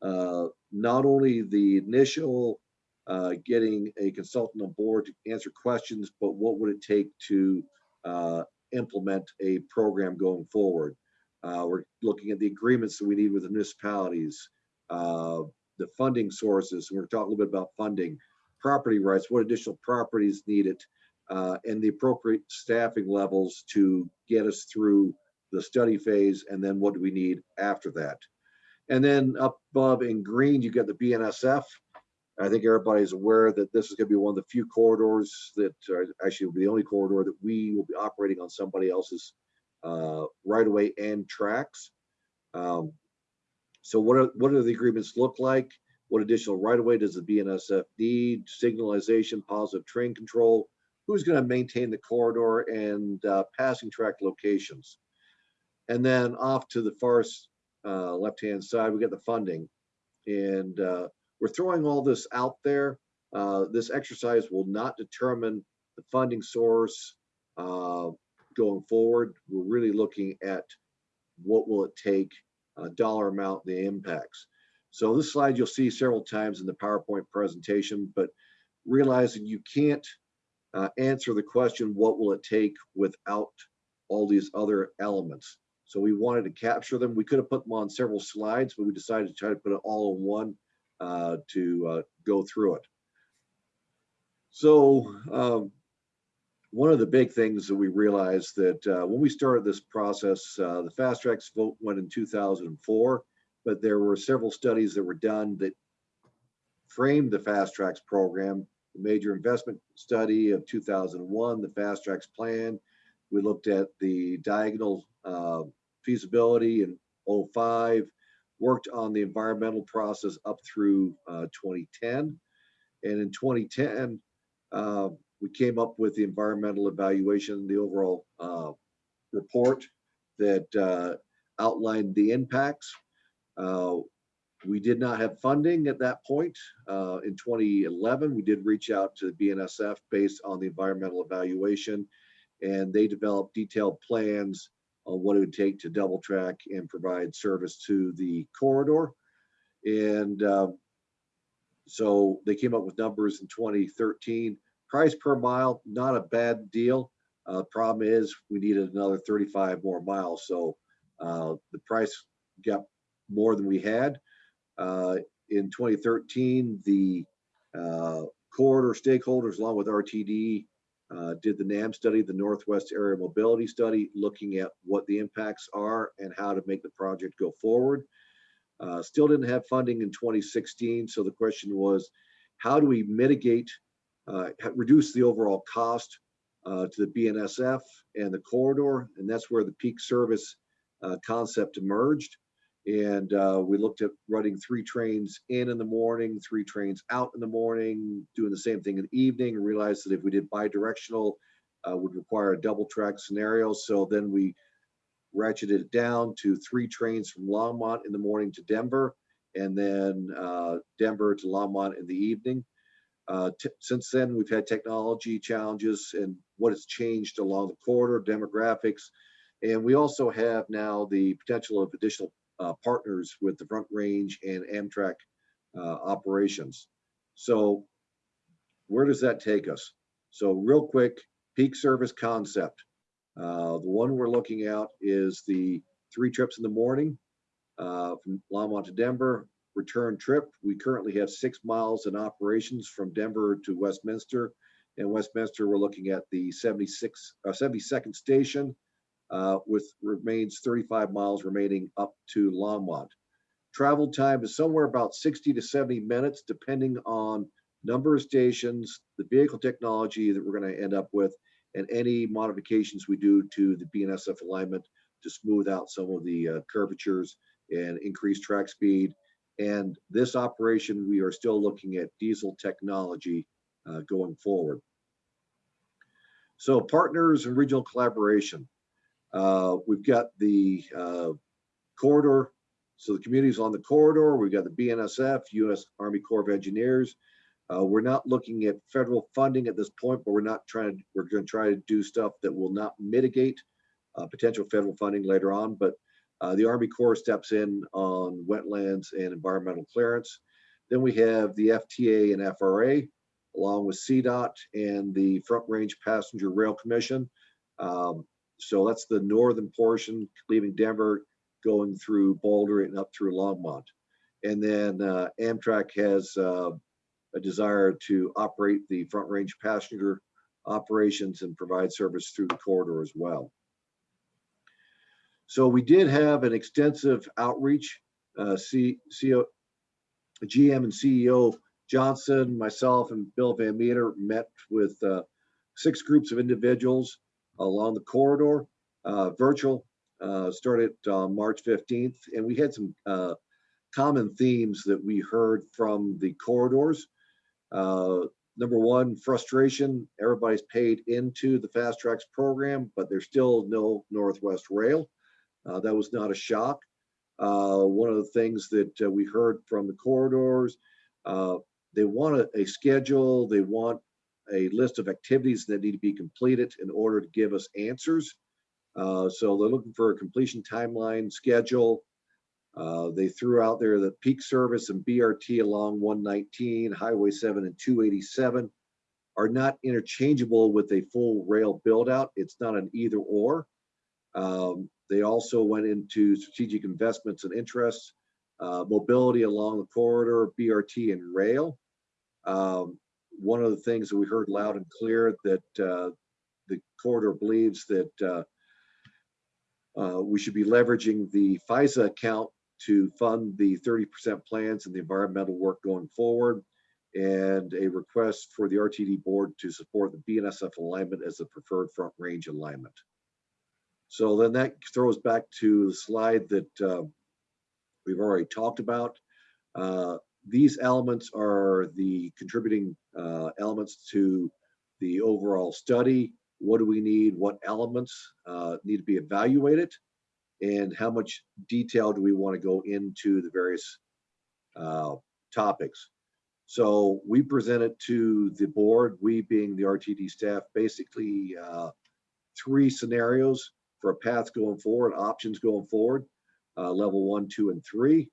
uh, not only the initial uh, getting a consultant on board to answer questions, but what would it take to uh, implement a program going forward? Uh, We're looking at the agreements that we need with the municipalities, the funding sources. We're talking a little bit about funding, property rights, what additional properties needed, uh, and the appropriate staffing levels to get us through the study phase, and then what do we need after that? And then up above in green, you got the BNSF. I think everybody's aware that this is gonna be one of the few corridors that are actually will be the only corridor that we will be operating on somebody else's uh, right of way and tracks. Um, So what are, what do the agreements look like? What additional right of way does the BNSF need? Signalization, positive train control? Who's gonna maintain the corridor and uh, passing track locations? And then off to the far uh, left-hand side, we get the funding. And uh, we're throwing all this out there. Uh, This exercise will not determine the funding source uh, going forward. We're really looking at what will it take, uh, dollar amount, the impacts. So this slide you'll see several times in the PowerPoint presentation, but realizing you can't uh, answer the question, what will it take without all these other elements? So we wanted to capture them. We could have put them on several slides, but we decided to try to put it all in one uh, to uh, go through it. So um, one of the big things that we realized that uh, when we started this process, uh, the FasTracks vote went in 2004, but there were several studies that were done that framed the FasTracks program. The major investment study of 2001, the FasTracks plan. We looked at the diagonal uh, feasibility in 05, worked on the environmental process up through uh, 2010. And in 2010, uh, we came up with the environmental evaluation, the overall uh, report that uh, outlined the impacts. We did not have funding at that point. Uh, In 2011, we did reach out to the BNSF based on the environmental evaluation. And they developed detailed plans on what it would take to double track and provide service to the corridor. And uh, so they came up with numbers in 2013. Price per mile, not a bad deal. Uh, Problem is, we needed another 35 more miles, so uh, the price got more than we had. Uh, In 2013, the uh, corridor stakeholders, along with RTD, uh, did the NAM study, the Northwest Area Mobility Study, looking at what the impacts are and how to make the project go forward. Uh, Still didn't have funding in 2016, so the question was, how do we mitigate, uh, reduce the overall cost uh, to the BNSF and the corridor? And that's where the peak service concept emerged. And uh, we looked at running three trains in in the morning, three trains out in the morning, doing the same thing in the evening, and realized that if we did bi-directional, uh, would require a double track scenario. So then we ratcheted it down to three trains from Longmont in the morning to Denver, and then uh, Denver to Longmont in the evening. Uh, Since then, we've had technology challenges and what has changed along the corridor, demographics. And we also have now the potential of additional uh, partners with the Front Range and Amtrak uh, operations. So where does that take us? So real quick, peak service concept. Uh, The one we're looking at is the three trips in the morning uh, from Longmont to Denver, return trip. We currently have six miles in operations from Denver to Westminster. And Westminster, we're looking at the 76, uh, 72nd station uh, with remains 35 miles remaining up to Longmont. Travel time is somewhere about 60 to 70 minutes, depending on number of stations, the vehicle technology that we're going to end up with, and any modifications we do to the BNSF alignment to smooth out some of the uh, curvatures and increase track speed. And this operation, we are still looking at diesel technology uh, going forward. So partners and regional collaboration. Uh, We've got the uh, corridor. So the communities on the corridor, we've got the BNSF, US Army Corps of Engineers. Uh, We're not looking at federal funding at this point, but we're not trying, to. we're going to try to do stuff that will not mitigate uh, potential federal funding later on. But uh, the Army Corps steps in on wetlands and environmental clearance. Then we have the FTA and FRA, along with CDOT and the Front Range Passenger Rail Commission. Um, so that's the northern portion, leaving Denver, going through Boulder and up through Longmont. And then uh, Amtrak has uh, a desire to operate the Front Range passenger operations and provide service through the corridor as well. So we did have an extensive outreach. Uh, C, GM and CEO Johnson, myself, and Bill Van Meter met with uh, six groups of individuals along the corridor, uh, virtual, uh, started on March 15th. And we had some uh, common themes that we heard from the corridors. Uh, number one, frustration. Everybody's paid into the FasTracks program, but there's still no Northwest Rail. Uh, that was not a shock. Uh, one of the things that uh, we heard from the corridors, uh, they want a, a schedule, they want a list of activities that need to be completed in order to give us answers. Uh, so they're looking for a completion timeline schedule. Uh, they threw out there that peak service and BRT along 119, Highway 7 and 287 are not interchangeable with a full rail build out. It's not an either or. Um, they also went into strategic investments and interests, uh, mobility along the corridor, BRT and rail. Um, one of the things that we heard loud and clear that uh, the corridor believes that uh, uh, we should be leveraging the FISA account to fund the 30% plans and the environmental work going forward and a request for the RTD board to support the BNSF alignment as the preferred front range alignment. So then that throws back to the slide that uh, we've already talked about. Uh, these elements are the contributing uh, elements to the overall study. What do we need? What elements uh, need to be evaluated? And how much detail do we want to go into the various uh, topics? So we presented to the board, we being the RTD staff, basically uh, three scenarios for a path going forward, options going forward, uh, level one, two, and three.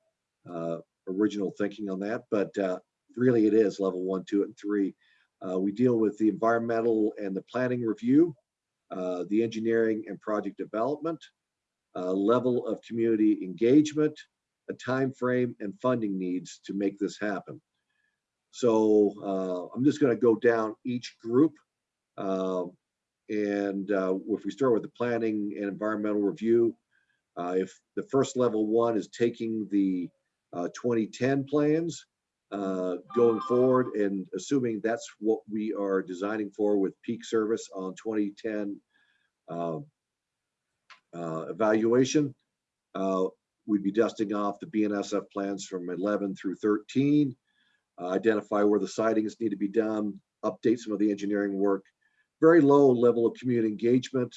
Original thinking on that, but uh, really it is level one, two, and three. Uh, we deal with the environmental and the planning review, uh, the engineering and project development, uh, level of community engagement, a time frame, and funding needs to make this happen. So uh, I'm just going to go down each group. Um, and uh, if we start with the planning and environmental review, if the first level one is taking the uh, 2010 plans uh, going forward and assuming that's what we are designing for with peak service on 2010 uh, uh, evaluation, uh, we'd be dusting off the BNSF plans from 11 through 13, uh, identify where the sidings need to be done, update some of the engineering work, very low level of community engagement.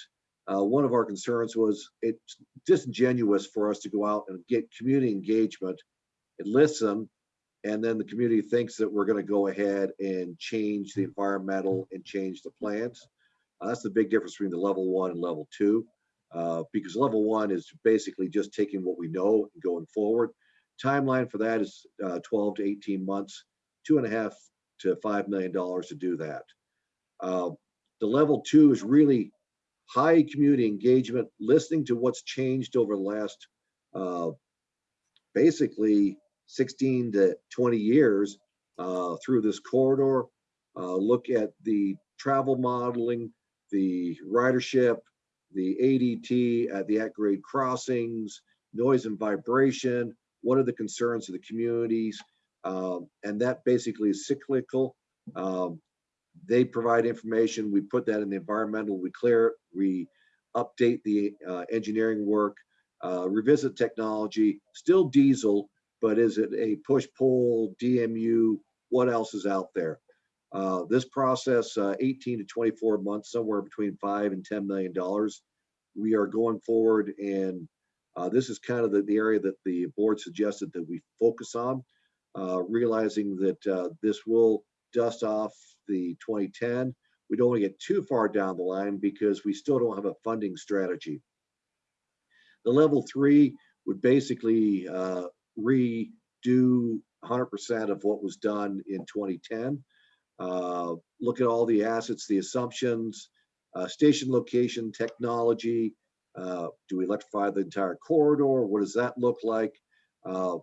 Uh, one of our concerns was it's disingenuous for us to go out and get community engagement and listen, and then the community thinks that we're going to go ahead and change the environmental and change the plans. Uh, that's the big difference between the level one and level two, uh, because level one is basically just taking what we know and going forward. Timeline for that is uh, 12 to 18 months, two and a half to five million dollars to do that. Uh, the level two is really high community engagement, listening to what's changed over the last uh, basically 16 to 20 years uh, through this corridor. Uh, look at the travel modeling, the ridership, the ADT at the at-grade crossings, noise and vibration, what are the concerns of the communities? Um, and that basically is cyclical. Um, they provide information, we put that in the environmental, we clear it, we update the uh, engineering work, uh, revisit technology, still diesel, but is it a push-pull, DMU, what else is out there? Uh, This process, uh, 18 to 24 months, somewhere between five and 10 million dollars. We are going forward and uh, this is kind of the, the area that the board suggested that we focus on, uh, realizing that uh, this will dust off the 2010. We don't want to get too far down the line because we still don't have a funding strategy. The level three would basically uh, redo 100% of what was done in 2010. Uh, Look at all the assets, the assumptions, uh, station location, technology. uh, Do we electrify the entire corridor? What does that look like? Uh,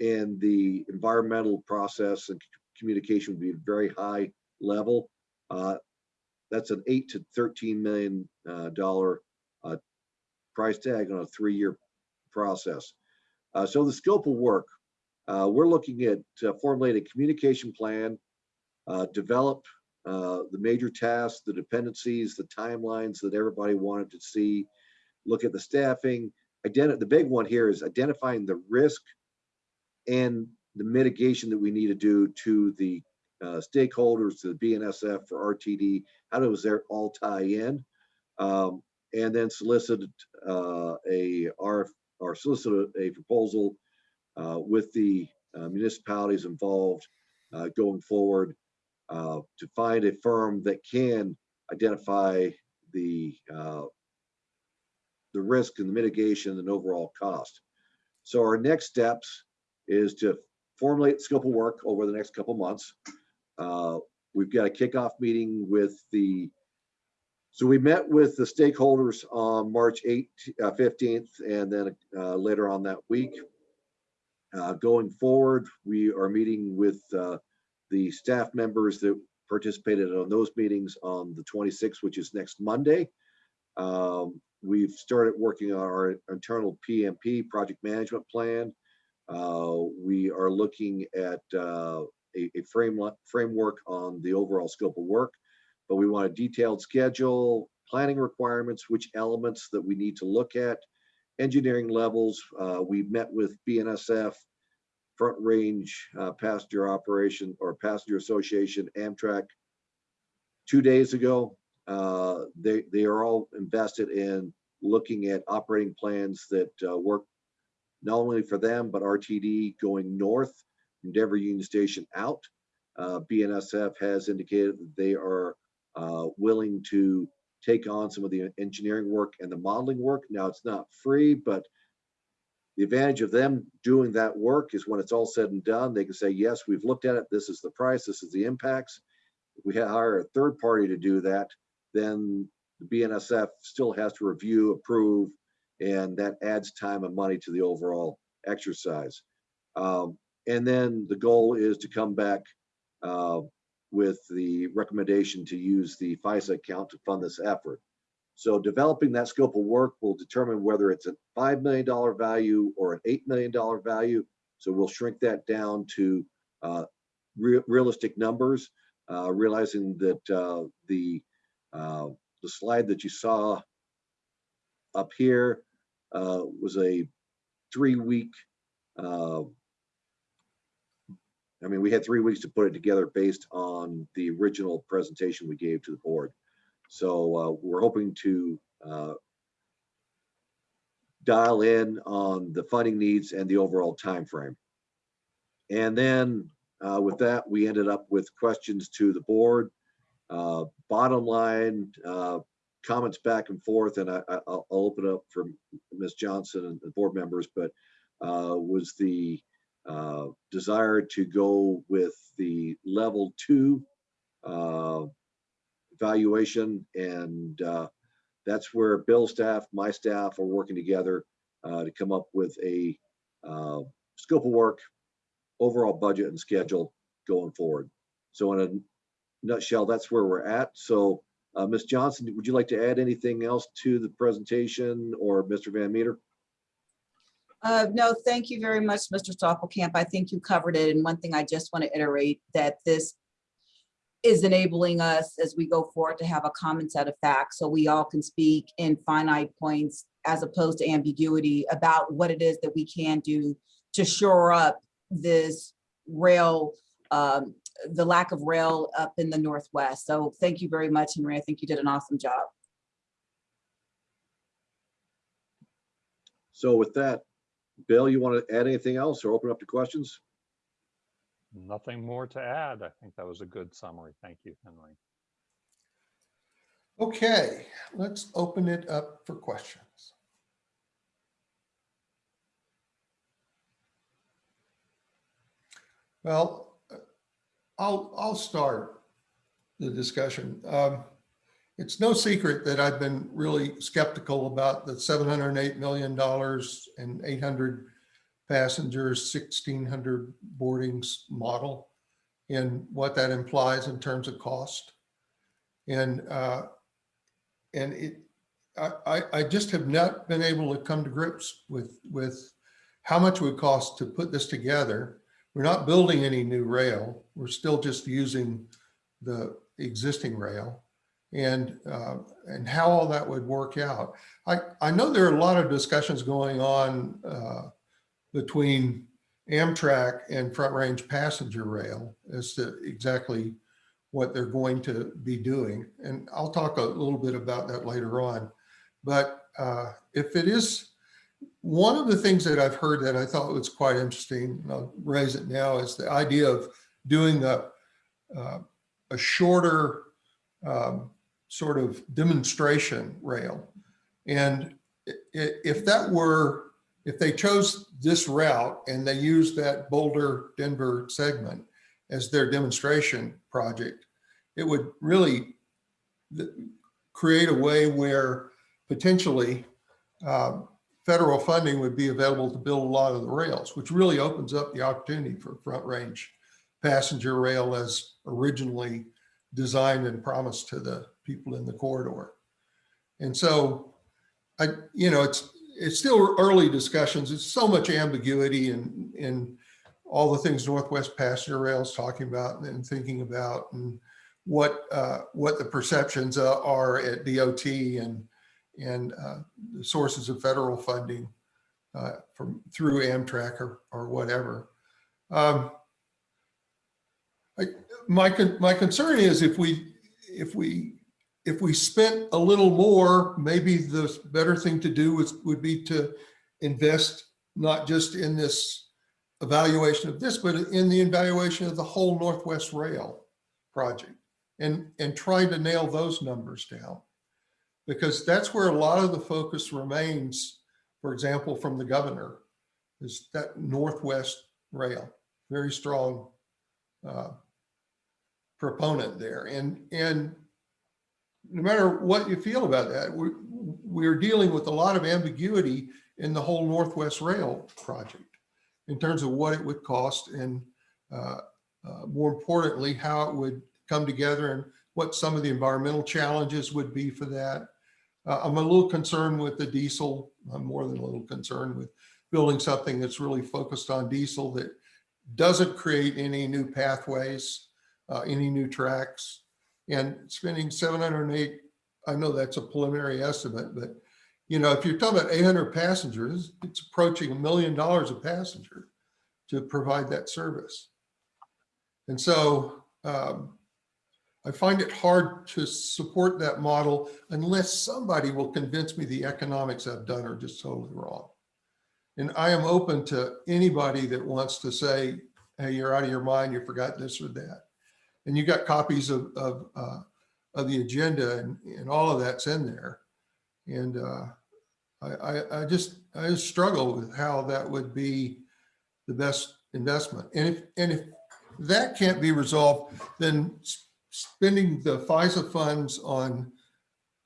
And the environmental process and communication would be a very high level. Uh, That's an eight to 13 million million dollar uh, price tag on a three-year process. Uh, So the scope of work, uh, we're looking at uh, formulate a communication plan, uh, develop uh, the major tasks, the dependencies, the timelines that everybody wanted to see, look at the staffing. Identi- the big one here is identifying the risk and the mitigation that we need to do to the uh, stakeholders, to the BNSF for RTD. How does that all tie in? Um, and then solicit uh, a RF or solicit a- proposal uh, with the uh, municipalities involved uh, going forward uh, to find a firm that can identify the uh, the risk and the mitigation and overall cost. So our next steps is to formulate scope of work over the next couple months. Uh, We've got a kickoff meeting with the so we met with the stakeholders on March 8th, uh, 15th, and then uh, later on that week. Uh, Going forward, we are meeting with uh, the staff members that participated on those meetings on the 26th, which is next Monday. Um, We've started working on our internal PMP, project management plan. Uh, We are looking at uh, a a frame- framework on the overall scope of work but we want a detailed schedule, planning requirements, which elements that we need to look at, engineering levels. Uh, we met with BNSF, Front Range uh, Passenger Operation or Passenger Association, Amtrak, two days ago. Uh, they, they are all invested in looking at operating plans that uh, work not only for them, but RTD going north Denver Union Station out. Uh, BNSF has indicated that they are uh, willing to take on some of the engineering work and the modeling work. Now, it's not free, but the advantage of them doing that work is when it's all said and done, they can say, yes, we've looked at it. This is the price. This is the impacts. If we hire a third party to do that, then the BNSF still has to review, approve, and that adds time and money to the overall exercise. Um, and then the goal is to come back uh, with the recommendation to use the FISA account to fund this effort. So developing that scope of work will determine whether it's a $5 million value or an $8 million value. So we'll shrink that down to uh, re- realistic numbers, uh, realizing that uh, the, uh, the slide that you saw up here uh, was a three-week uh, I mean, we had three weeks to put it together based on the original presentation we gave to the board. So uh, we're hoping to uh, dial in on the funding needs and the overall time frame. And then uh, with that, we ended up with questions to the board. Uh, Bottom line, uh, comments back and forth, and I, I- I'll I'll open up for Ms. Johnson and the board members, but uh, was the uh, desire to go with the level two uh, valuation. And uh, that's where Bill's staff, my staff are working together uh, to come up with a uh, scope of work, overall budget and schedule going forward. So in a nutshell, that's where we're at. So Ms. Johnson, would you like to add anything else to the presentation or Mr. Van Meter? Uh, no, thank you very much, Mr. Stopplecamp. I think you covered it. And one thing I just want to iterate that this is enabling us as we go forward to have a common set of facts so we all can speak in finite points as opposed to ambiguity about what it is that we can do to shore up this rail, um, the lack of rail up in the Northwest. So thank you very much, Henry. I think you did an awesome job. So with that, Bill, you want to add anything else or open up to questions? Nothing more to add. I think that was a good summary. Thank you, Henry. Okay, let's open it up for questions. Well, I'll, I'll start the discussion. Um, It's no secret that I've been really skeptical about the $708 million and 800 passengers, 1,600 boardings model and what that implies in terms of cost. And, uh, and it, I, I, just have not been able to come to grips with, with how much it would cost to put this together. We're not building any new rail. We're still just using the existing rail and, uh, and how all that would work out. I, I know there are a lot of discussions going on uh, between Amtrak and Front Range Passenger Rail as to exactly what they're going to be doing. And I'll talk a little bit about that later on. But uh, if it is, one of the things that I've heard that I thought was quite interesting, and I'll raise it now, is the idea of doing a, uh, a shorter um, sort of demonstration rail. And if that were, if they chose this route and they used that Boulder Denver segment as their demonstration project, it would really create a way where potentially um, federal funding would be available to build a lot of the rails, which really opens up the opportunity for front range passenger rail as originally designed and promised to the people in the corridor. And so I, you know, it's, it's still early discussions. It's so much ambiguity and, and all the things Northwest Passenger Rail is talking about and thinking about and what, uh, what the perceptions uh, are at DOT and, and uh, the sources of federal funding uh, from, through Amtrak or, or whatever. Um, I, my, my concern is if we, if we, if we spent a little more, maybe the better thing to do would be to invest not just in this evaluation of this, but in the evaluation of the whole Northwest Rail project and, and trying to nail those numbers down. Because that's where a lot of the focus remains, for example, from the governor, is that Northwest Rail, very strong uh, proponent there. And, and no matter what you feel about that, we, we're dealing with a lot of ambiguity in the whole Northwest Rail project in terms of what it would cost and uh, uh, more importantly, how it would come together and what some of the environmental challenges would be for that. Uh, I'm a little concerned with the diesel. I'm more than a little concerned with building something that's really focused on diesel that doesn't create any new pathways, uh, any new tracks. And spending 708, I know that's a preliminary estimate, but you know, if you're talking about 800 passengers, it's approaching a million dollars a passenger to provide that service. And so um, I find it hard to support that model unless somebody will convince me the economics I've done are just totally wrong. And I am open to anybody that wants to say, hey, you're out of your mind, you forgot this or that. And you got copies of, of, uh, of the agenda and, and all of that's in there. And uh, I, I, I just, I just struggle with how that would be the best investment. And if, and if that can't be resolved, then spending the FISA funds on,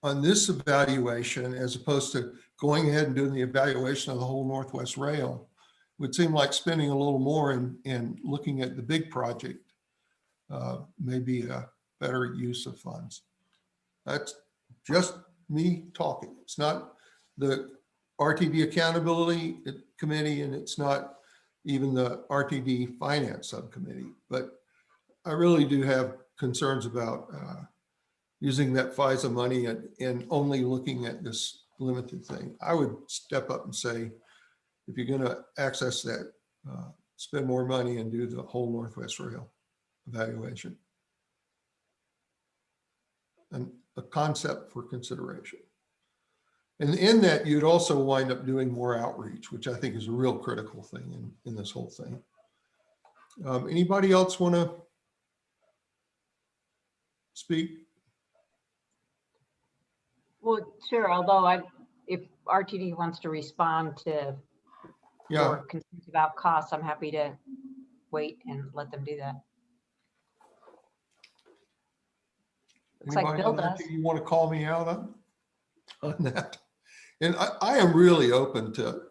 on this evaluation as opposed to going ahead and doing the evaluation of the whole Northwest Rail would seem like spending a little more in, in looking at the big project uh, may be a better use of funds. That's just me talking. It's not the RTD Accountability Committee and it's not even the RTD Finance Subcommittee. But I really do have concerns about uh, using that FISA money and, and only looking at this limited thing. I would step up and say, if you're going to access that, uh, spend more money and do the whole Northwest Rail evaluation. And a concept for consideration. And in that, you'd also wind up doing more outreach, which I think is a real critical thing in, in this whole thing. Um, anybody else want to speak? Well, sure, although I, if RTD wants to respond to Yeah, your concerns about costs, I'm happy to wait and let them do that. Looks like Anybody Bill on does. You want to call me out on, on that? And I, I am really open to,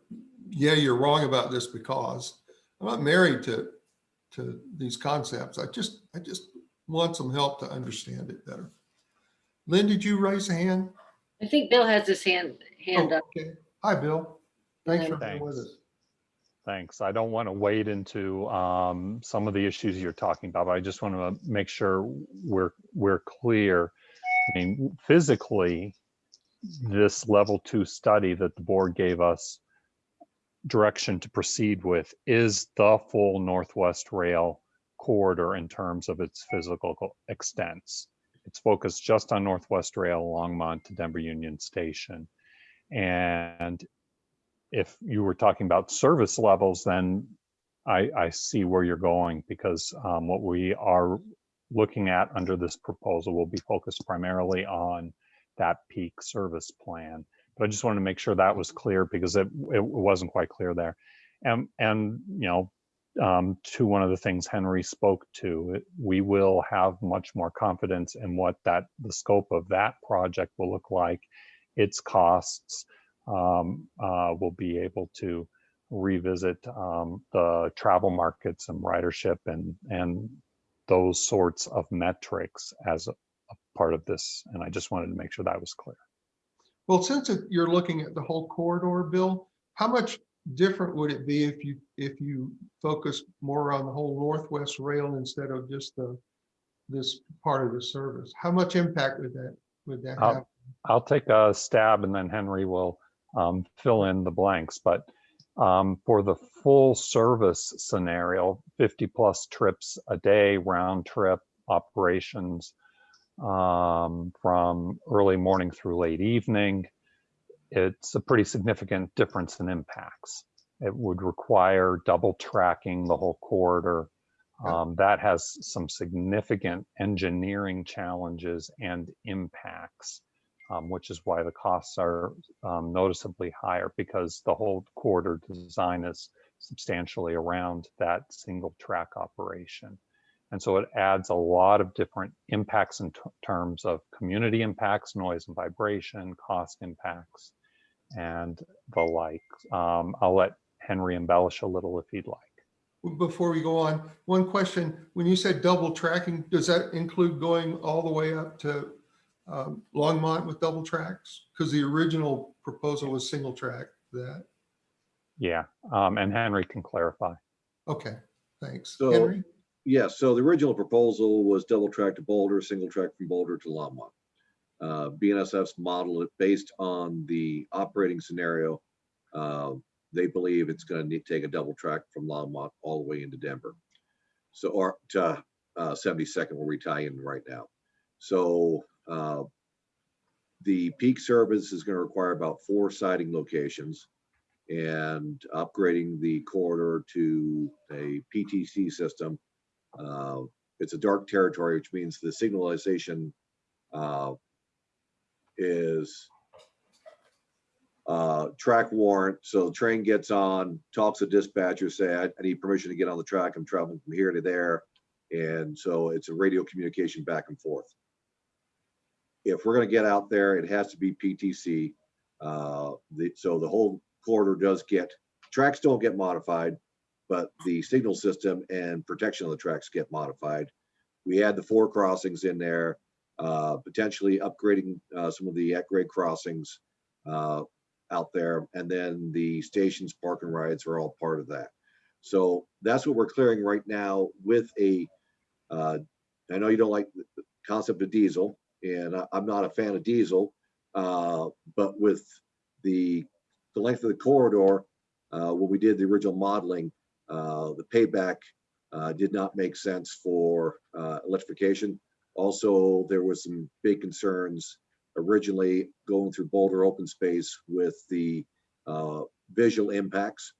yeah, you're wrong about this because I'm not married to, to these concepts. I just, I just want some help to understand it better. Lynn, did you raise a hand? I think Bill has his hand, hand Oh, up. okay. Hi, Bill. Thanks for being Thanks. with us. Thanks. I don't want to wade into um, some of the issues you're talking about, but I just want to make sure we're, we're clear. I mean, physically, this level two study that the board gave us direction to proceed with is the full Northwest Rail corridor in terms of its physical extents. It's focused just on Northwest Rail, Longmont to Denver Union Station. And if you were talking about service levels, then I, I see where you're going because um, what we are looking at under this proposal will be focused primarily on that peak service plan. But I just wanted to make sure that was clear because it, it wasn't quite clear there. And, and you know, um, to one of the things Henry spoke to, it- we will have much more confidence in what that, the scope of that project will look like, its costs, um, uh, we'll be able to revisit um, the travel markets and ridership and and those sorts of metrics as a, a part of this. And I just wanted to make sure that was clear. Well, since it- you're looking at the whole corridor, Bill, how much different would it be if you, if you focus more on the whole Northwest Rail instead of just the, this part of the service? How much impact would that, would that have? I'll take a stab and then Henry will um, fill in the blanks. But um, for the full service scenario, 50 plus trips a day, round trip operations um, from early morning through late evening, it's a pretty significant difference in impacts. It would require double tracking the whole corridor. Um, that has some significant engineering challenges and impacts um, which is why the costs are um, noticeably higher because the whole corridor design is substantially around that single track operation. And so it adds a lot of different impacts in terms of community impacts, noise and vibration, cost impacts, and the like. Um, I'll let Henry embellish a little if he'd like. Before we go on, one question, when you said double tracking, does that include going all the way up to um, Longmont with double tracks? Because the original proposal was single track that. Yeah, um, and Henry can clarify. Okay, thanks. So- Henry? Yes, so the original proposal was double track to Boulder, single track from Boulder to Longmont. Uh, BNSF's model it based on the operating scenario. uh, They believe it's gonna need, take a double track from Longmont all the way into Denver. So, or to uh, 72nd where we tie in right now. So uh, the peak service is gonna require about four siding locations and upgrading the corridor to a PTC system uh, It's a dark territory, which means the signalization uh, is uh, track warrant. So the train gets on, talks to dispatcher, say, I I need permission to get on the track. I'm traveling from here to there. And so it's a radio communication back and forth. If we're gonna get out there, it has to be PTC. Uh, the, so the whole corridor does get, tracks don't get modified, but the signal system and protection of the tracks get modified. We had the four crossings in there, uh, potentially upgrading, uh, some of the at-grade crossings. Uh, out there. And then the stations park and rides are all part of that. So that's what we're clearing right now with a, uh, I know you don't like the concept of diesel and I, I'm not a fan of diesel. Uh, but with the, the length of the corridor, uh, when we did the original modeling, uh, the payback uh, did not make sense for uh, electrification. Also, there was some big concerns originally going through Boulder open space with the uh, visual impacts.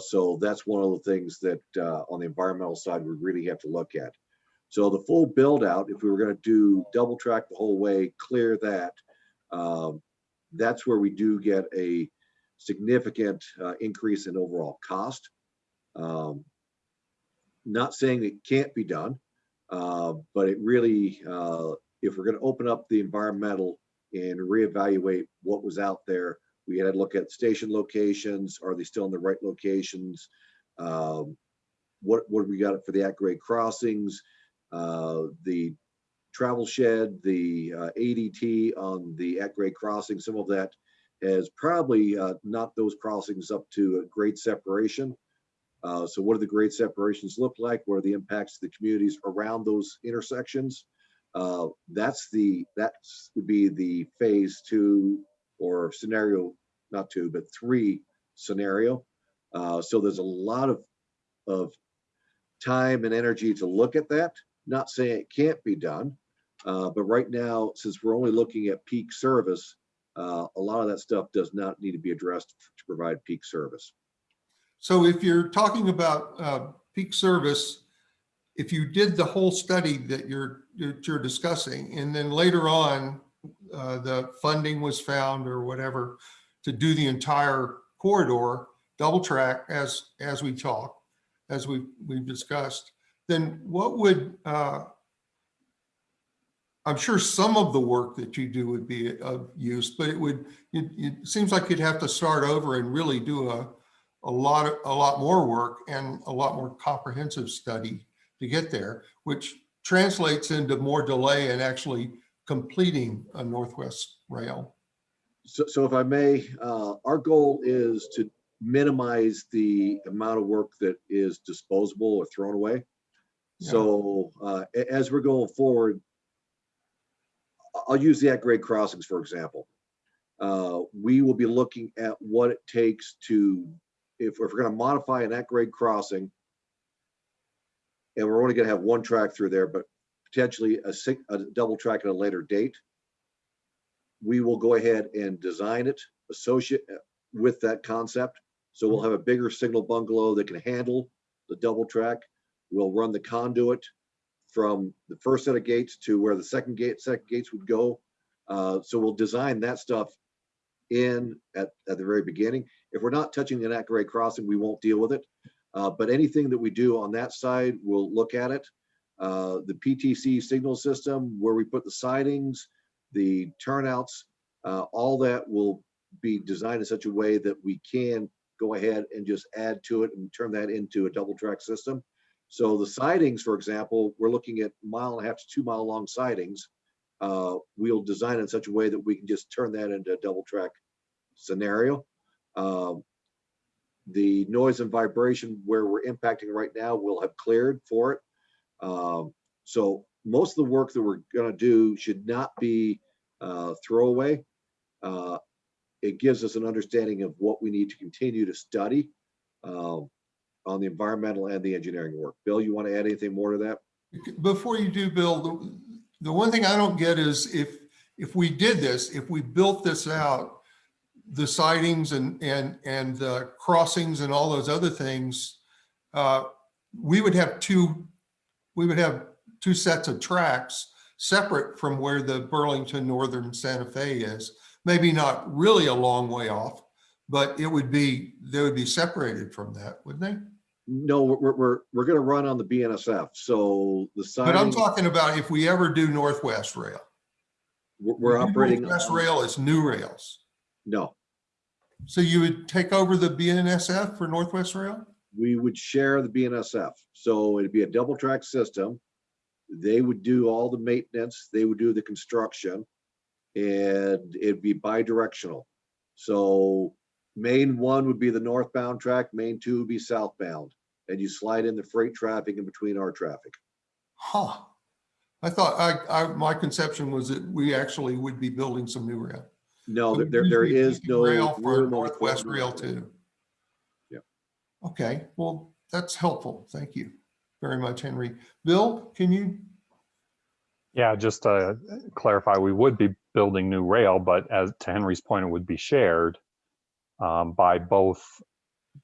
So that's one of the things that on the environmental side, we really have to look at. So the full build out, if we were gonna do double track the whole way, clear that, um, that's where we do get a significant uh, increase in overall cost. Um, Not saying it can't be done, uh, but it really, uh, if we're gonna open up the environmental and reevaluate what was out there, we had to look at station locations, are they still in the right locations? Um, What, what we got for the at-grade crossings? Uh, The travel shed, the uh, ADT on the at-grade crossing, some of that has probably uh, knocked those crossings up to a grade separation. Uh, So what do the grade separations look like? What are the impacts to the communities around those intersections? Uh, That's the, that's would be the phase two or scenario, not two, but three scenario. Uh, So there's a lot of, of time and energy to look at that. Not saying it can't be done, uh, but right now, since we're only looking at peak service, uh, a lot of that stuff does not need to be addressed to provide peak service. So if you're talking about uh, peak service, if you did the whole study that you're, that you're discussing, and then later on, uh, the funding was found or whatever to do the entire corridor, double track as, as we talk, as we, we've discussed, then what would, uh, I'm sure some of the work that you do would be of use, but it would, it, it seems like you'd have to start over and really do a, a lot, of- a lot more work and a lot more comprehensive study to get there, which translates into more delay in actually completing a Northwest Rail. So, so if I may, uh, our goal is to minimize the amount of work that is disposable or thrown away. Yeah. So, uh, as we're going forward, I'll use the at-grade crossings, for example. Uh, we will be looking at what it takes to, if, if we're gonna modify an at-grade crossing, and we're only gonna have one track through there, but potentially a sing, a double track at a later date, we will go ahead and design it associate uh, with that concept. So we'll have a bigger signal bungalow that can handle the double track. We'll run the conduit from the first set of gates to where the second gate, second gates would go. Uh, so we'll design that stuff in at, at the very beginning. If we're not touching an at grade crossing, we won't deal with it. Uh, but anything that we do on that side, we'll look at it. Uh, the PTC signal system, where we put the sidings, the turnouts, uh, all that will be designed in such a way that we can go ahead and just add to it and turn that into a double track system. So the sidings, for example, we're looking at mile and a half to two mile long sidings. Uh, we'll design in such a way that we can just turn that into a double track scenario. Um, the noise and vibration where we're impacting right now, we'll have cleared for it. Um, so most of the work that we're gonna do should not be uh, throwaway. Uh, It gives us an understanding of what we need to continue to study um, on the environmental and the engineering work. Bill, you want to add anything more to that? Before you do, Bill, the, the one thing I don't get is if, if we did this, if we built this out, the sidings and, and, and the crossings and all those other things, uh, we would have two, we would have two sets of tracks separate from where the Burlington Northern Santa Fe is. Maybe not really a long way off, but it would be, they would be separated from that, wouldn't they? No, we're, we're, we're going to run on the BNSF. So the sign. But I'm talking about if we ever do Northwest Rail. we're we're operating. Northwest Rail is new rails. No, So you would take over the BNSF for Northwest Rail? we would share the BNSF. So it'd be a double track system. They would do all the maintenance, they would do the construction, and it'd be bi-directional. So main one would be the northbound track, main two would be southbound. And you slide in the freight traffic in between our traffic. Huh. I thought, I, I, my conception was that we actually would be building some new rail. No, So there, there- there you'd be is using no. Rail for room Northwest. Rail too. Yeah. Okay, well, that's helpful. Thank you very much, Henry. Bill, can you, Yeah, just to clarify, we would be building new rail, but as to Henry's point, it would be shared um, by both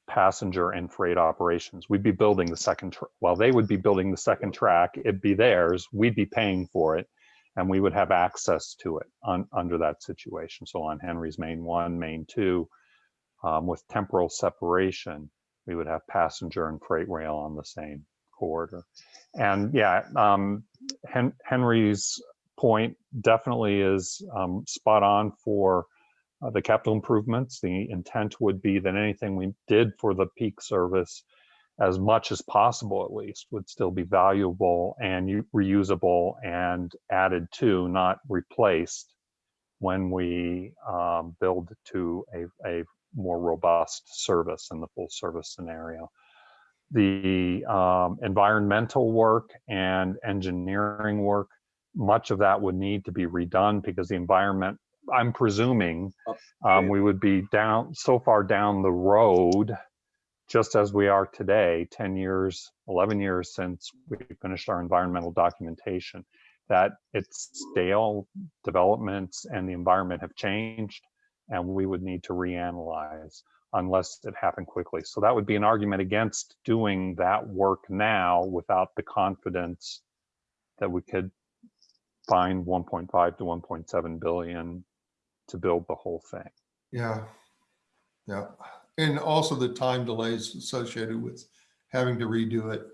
passenger and freight operations. We'd be building the second, well, they would be building the second track, it'd be theirs, we'd be paying for it, and we would have access to it on, under that situation. So on Henry's main one, main two, um, with temporal separation, we would have passenger and freight rail on the same corridor. And yeah, um, Hen- Henry's point definitely is um, spot on for uh, the capital improvements. The intent would be that anything we did for the peak service, as much as possible at least, would still be valuable and reusable and added to, not replaced, when we um, build to a, a more robust service in the full service scenario the um, environmental work and engineering work, much of that would need to be redone because the environment, I'm presuming, um, we would be down, so far down the road, just as we are today, 10 years, 11 years since we finished our environmental documentation, that it's stale developments and the environment have changed, and we would need to reanalyze unless it happened quickly. So that would be an argument against doing that work now without the confidence that we could find 1.5 to 1.7 billion to build the whole thing. yeah, yeah. And also the time delays associated with having to redo it.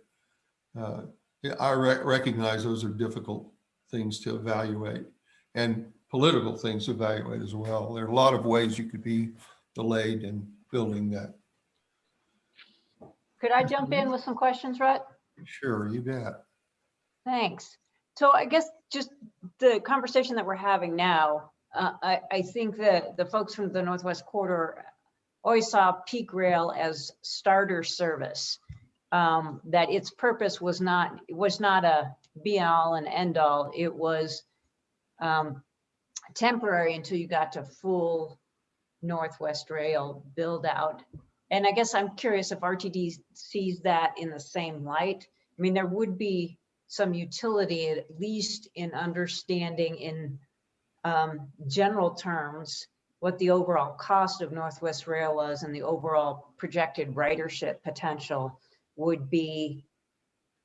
Uh, I re- recognize those are difficult things to evaluate and political things to evaluate as well. There are a lot of ways you could be delayed in building that. Could I jump in with some questions, Rhett? Sure, you bet. Thanks. So I guess just the conversation that we're having now, uh, I, I think that the folks from the Northwest Corridor always saw peak rail as starter service. Um, that its purpose was not, was not a be all and end all. It was um, temporary until you got to full Northwest Rail build out. And I guess I'm curious if RTD sees that in the same light. I mean, there would be some utility, at least in understanding in um, general terms, what the overall cost of Northwest Rail was and the overall projected ridership potential would be.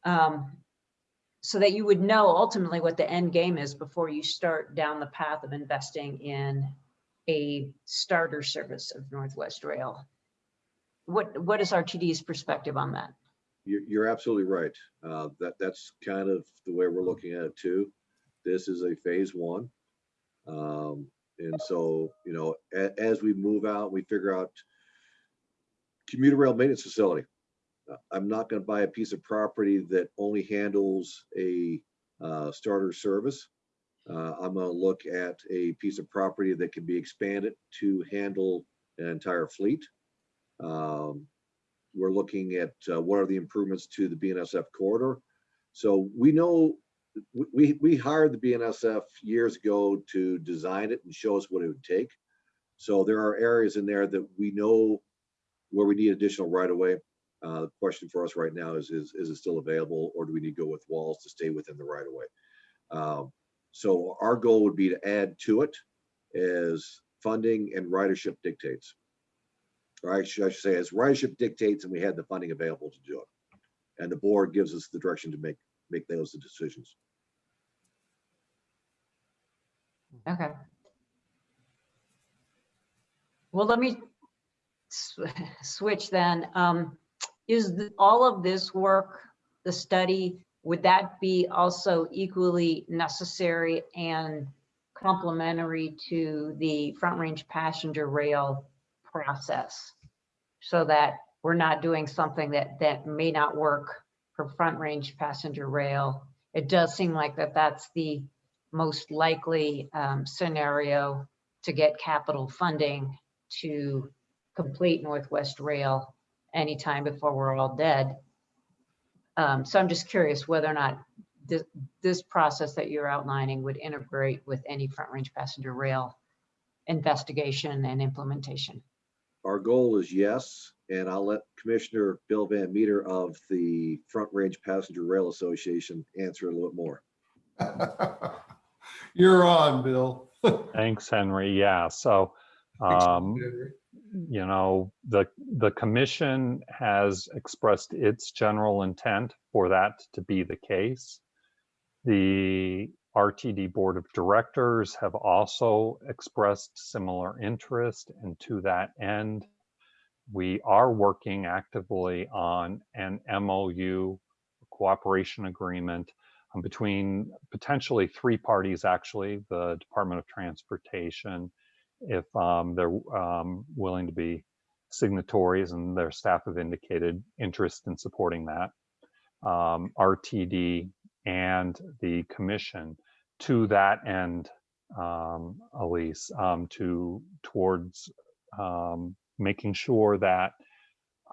um, So that you would know ultimately what the end game is before you start down the path of investing in a starter service of Northwest Rail. What, what is RTD's perspective on that? You're, absolutely right. Uh, that, that's kind of the way we're looking at it too. This is a phase one. Um, and so, you know, a- as we move out, we figure out commuter rail maintenance facility. Uh, I'm not gonna buy a piece of property that only handles a, uh, starter service. Uh, I'm gonna look at a piece of property that can be expanded to handle an entire fleet. Um, we're looking at uh, what are the improvements to the BNSF corridor. So we know, we- we, hired the BNSF years ago to design it and show us what it would take. So there are areas in there that we know where we need additional right of way. Uh, the question for us right now is, is, is it still available or do we need to go with walls to stay within the right of way? Um, so our goal would be to add to it as funding and ridership dictates or I should, I should say, as ridership dictates and we had the funding available to do it. And the board gives us the direction to make, make those decisions. Okay. Well, let me switch then. Um, Is th- all of this work, the study, would that be also equally necessary and complementary to the Front Range Passenger Rail process? So that we're not doing something that, that may not work for Front Range Passenger Rail. It does seem like that that's the most likely um, scenario to get capital funding to complete Northwest Rail anytime before we're all dead. Um, So I'm just curious whether or not this, this process that you're outlining would integrate with any Front Range Passenger Rail investigation and implementation. Our goal is yes, and I'll let Commissioner Bill Van Meter of the Front Range Passenger Rail Association answer a little bit more. You're on, Bill. Thanks, Henry. Yeah, so, um, you know, the, the commission has expressed its general intent for that to be the case. The RTD Board of Directors have also expressed similar interest, and to that end, we are working actively on an MOU cooperation agreement um, between potentially three parties, actually, the Department of Transportation, if um, they're um, willing to be signatories and their staff have indicated interest in supporting that. Um, RTD and the commission to that end, um, Elise, um, to towards um, making sure that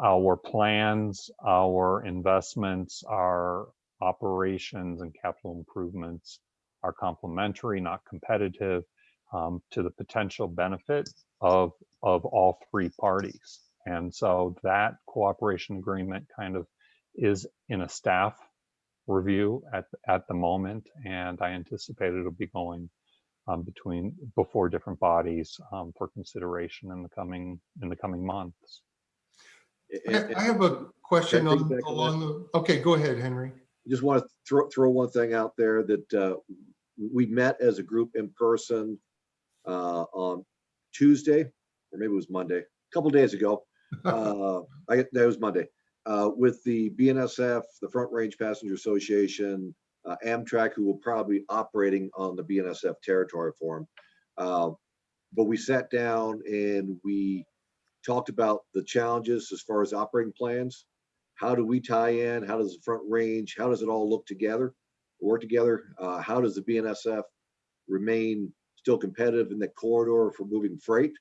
our plans, our investments, our operations and capital improvements are complementary, not competitive, um, to the potential benefit of of all three parties. And so that cooperation agreement kind of is in a staff review at at the moment, and I anticipate it'll be going um, between before different bodies um, for consideration in the coming in the coming months. I I have a question on, on along the, okay, go ahead, Henry. Just want to throw, throw one thing out there that uh, we met as a group in person uh, on Tuesday, or maybe it was Monday, a couple days ago. Uh, I, that was Monday, uh, with the BNSF, the Front Range Passenger Association, uh, Amtrak, who will probably be operating on the BNSF territory for them. Uh, But we sat down and we talked about the challenges as far as operating plans. How do we tie in? How does the Front Range, how does it all look together, work together? Uh, How does the BNSF remain still competitive in the corridor for moving freight?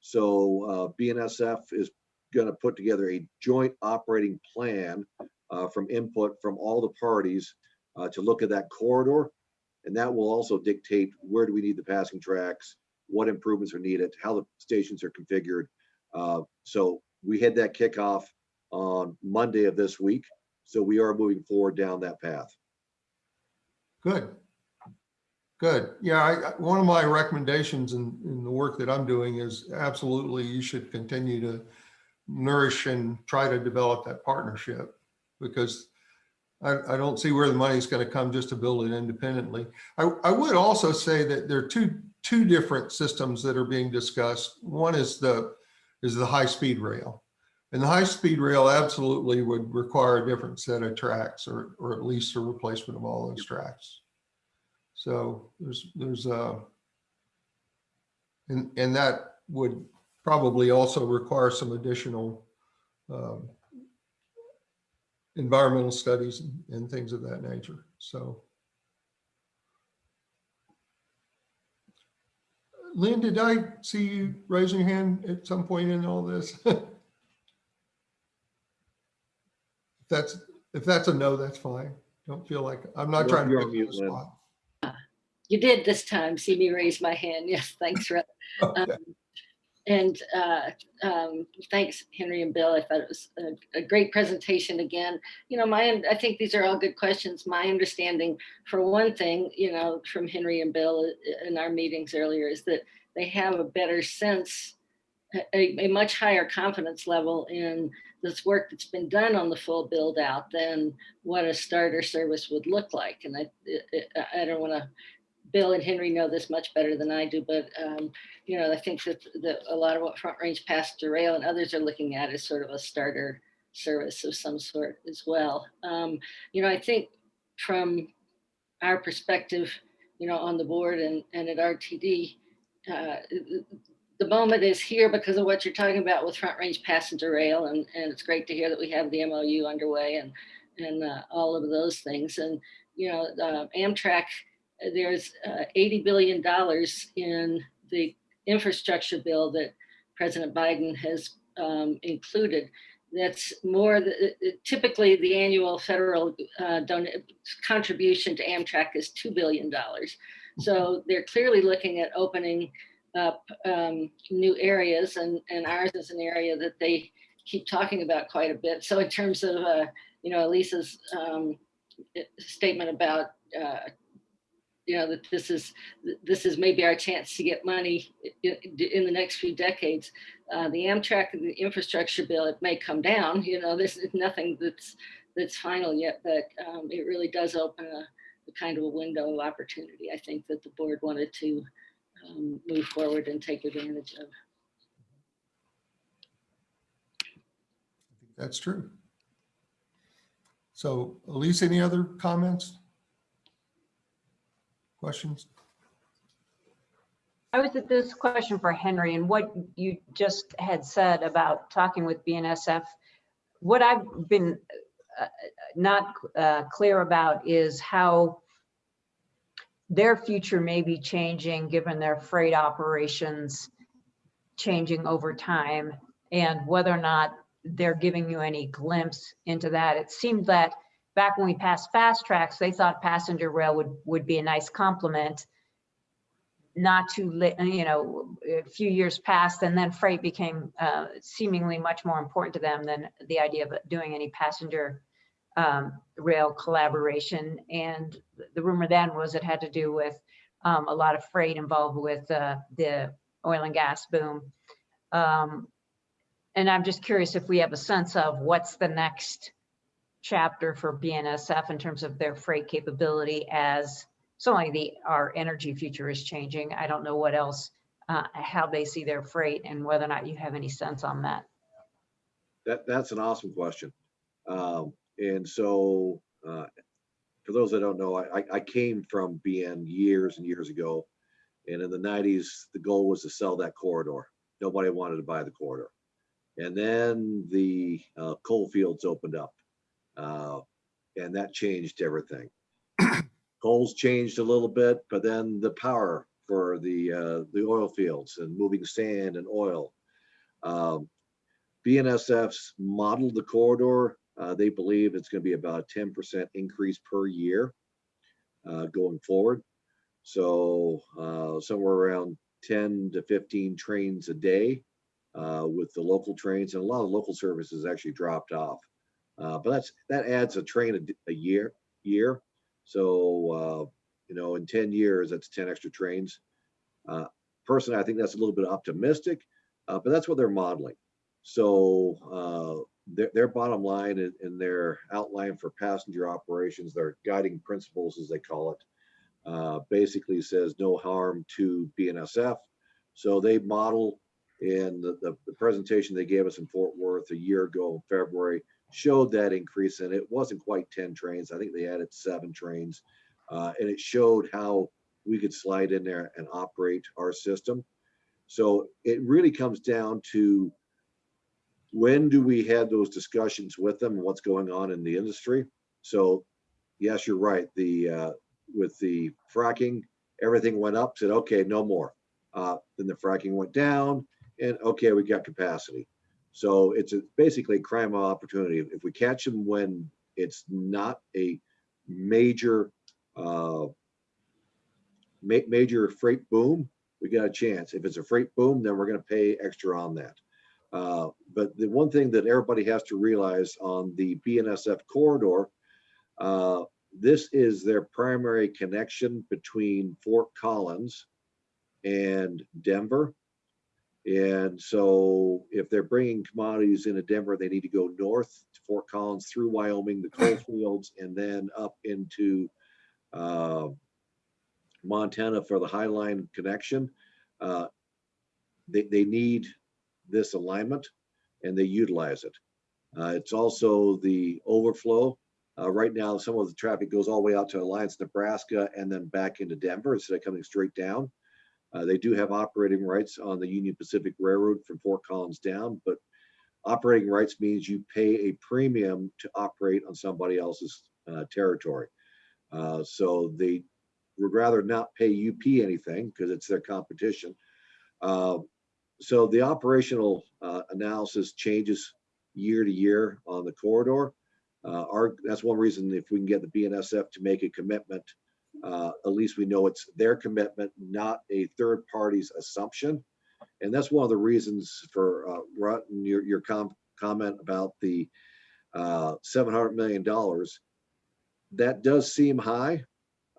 So uh, BNSF is going to put together a joint operating plan uh, from input from all the parties uh, to look at that corridor. And that will also dictate where do we need the passing tracks, what improvements are needed, how the stations are configured. Uh, So we had that kickoff on Monday of this week. So we are moving forward down that path. Good. Good. Yeah, I, one of my recommendations in, in the work that I'm doing is absolutely you should continue to nourish and try to develop that partnership because I, I don't see where the money is going to come just to build it independently. I, I would also say that there are two, two different systems that are being discussed. One is the, is the high-speed rail. And the high-speed rail absolutely would require a different set of tracks or, or at least a replacement of all those tracks. So there's, there's a, and, and that would probably also require some additional um, environmental studies and- and things of that nature. So. Lynn, did I see you raise your hand at some point in all this? If That's, if that's a no, that's fine. Don't feel like, I'm not You're- trying to you're you on mute, spot. You did this time, see me raise my hand. Yes, thanks, Rep. Okay. Um, And uh, um, thanks, Henry and Bill. I thought it was a, a great presentation again. You know, my, I think these are all good questions. My understanding, for one thing, you know, from Henry and Bill uh, in our meetings earlier is that they have a better sense, a, a much higher confidence level in this work that's been done on the full build out than what a starter service would look like. And I, I- I don't want to Bill and Henry know this much better than I do, but um, you know, I think that, that a lot of what Front Range Passenger Rail and others are looking at is sort of a starter service of some sort as well. Um, you know, I think from our perspective, you know, on the board and, and at RTD, uh, the moment is here because of what you're talking about with Front Range Passenger Rail, and, and it's great to hear that we have the MOU underway and and uh, all of those things. And you know, uh, Amtrak there's uh, $80 billion in the infrastructure bill that President Biden has um, included. That's more, the- typically the annual federal uh, contribution to Amtrak is $2 billion. So they're clearly looking at opening up um, new areas and, and ours is an area that they keep talking about quite a bit. So in terms of, uh, you know, Lisa's um, statement about, uh, you know, that this is, this is maybe our chance to get money in the next few decades. Uh, the Amtrak, and the infrastructure bill, it may come down, you know, there's nothing that's, that's final yet, but um, it really does open a, a kind of a window of opportunity, I think that the board wanted to um, move forward and take advantage of. That's true. So Elise, any other comments? Questions? I was at this question for Henry and what you just had said about talking with BNSF. What I've been uh, not uh, clear about is how their future may be changing given their freight operations changing over time and whether or not they're giving you any glimpse into that. It seemed that back when we passed FasTracks, they thought passenger rail would, would be a nice complement not too late, you know, a few years passed and then freight became uh, seemingly much more important to them than the idea of doing any passenger um, rail collaboration. And the rumor then was it had to do with um, a lot of freight involved with uh, the oil and gas boom. Um, and I'm just curious if we have a sense of what's the next chapter for BNSF in terms of their freight capability as certainly the, our energy future is changing. I don't know what else, uh, how they see their freight and whether or not you have any sense on that. That, that's an awesome question. Um, and so, uh, for those that don't know, I, I- came from BN years and years ago. And in the nineties, the goal was to sell that corridor. Nobody wanted to buy the corridor. And then the, uh, coal fields opened up. Uh, and that changed everything. Coal's changed a little bit, but then the power for the, uh, the oil fields and moving sand and oil. Um, BNSF's modeled the corridor. Uh, they believe it's going to be about a ten percent increase per year uh, going forward. So uh, somewhere around ten to fifteen trains a day uh, with the local trains, and a lot of local services actually dropped off. Uh, but that's that adds a train a year year. So uh, you know, in ten years, that's ten extra trains. Uh, personally, I think that's a little bit optimistic, uh, but that's what they're modeling. So uh, their, their bottom line and, their outline for passenger operations, their guiding principles, as they call it, uh, basically says no harm to BNSF. So they model in the, the, the presentation they gave us in Fort Worth a year ago in February showed that increase and it wasn't quite 10 trains. I think they added seven trains. Uh, and it showed how we could slide in there and operate our system. So it really comes down to when do we have those discussions with them and what's going on in the industry? So yes, you're right. The, uh, with the fracking, everything went up, said, okay, no more. Uh, then the fracking went down and okay, we got capacity. So it's a, basically a crime of opportunity. If we catch them when it's not a major, uh, ma- major freight boom, we got a chance. If it's a freight boom, then we're gonna pay extra on that. Uh, But the one thing that everybody has to realize on the BNSF corridor, uh, this is their primary connection between Fort Collins and Denver. And so if they're bringing commodities into Denver, they need to go north to Fort Collins through Wyoming, the coal fields, and then up into uh, Montana for the High Line connection. Uh, They, they need this alignment and they utilize it. Uh, It's also the overflow. Uh, Right now, some of the traffic goes all the way out to Alliance, Nebraska, and then back into Denver instead of coming straight down. Uh, They do have operating rights on the Union Pacific Railroad from Fort Collins down, but operating rights means you pay a premium to operate on somebody else's uh, territory. Uh, So they would rather not pay UP anything because it's their competition. Uh, so the operational uh, analysis changes year to year on the corridor. Uh, Our, that's one reason if we can get the BNSF to make a commitment, uh, at least we know it's their commitment, not a third party's assumption. And that's one of the reasons for, uh, Rutten, your, your com- comment about the uh, $700 million. That does seem high,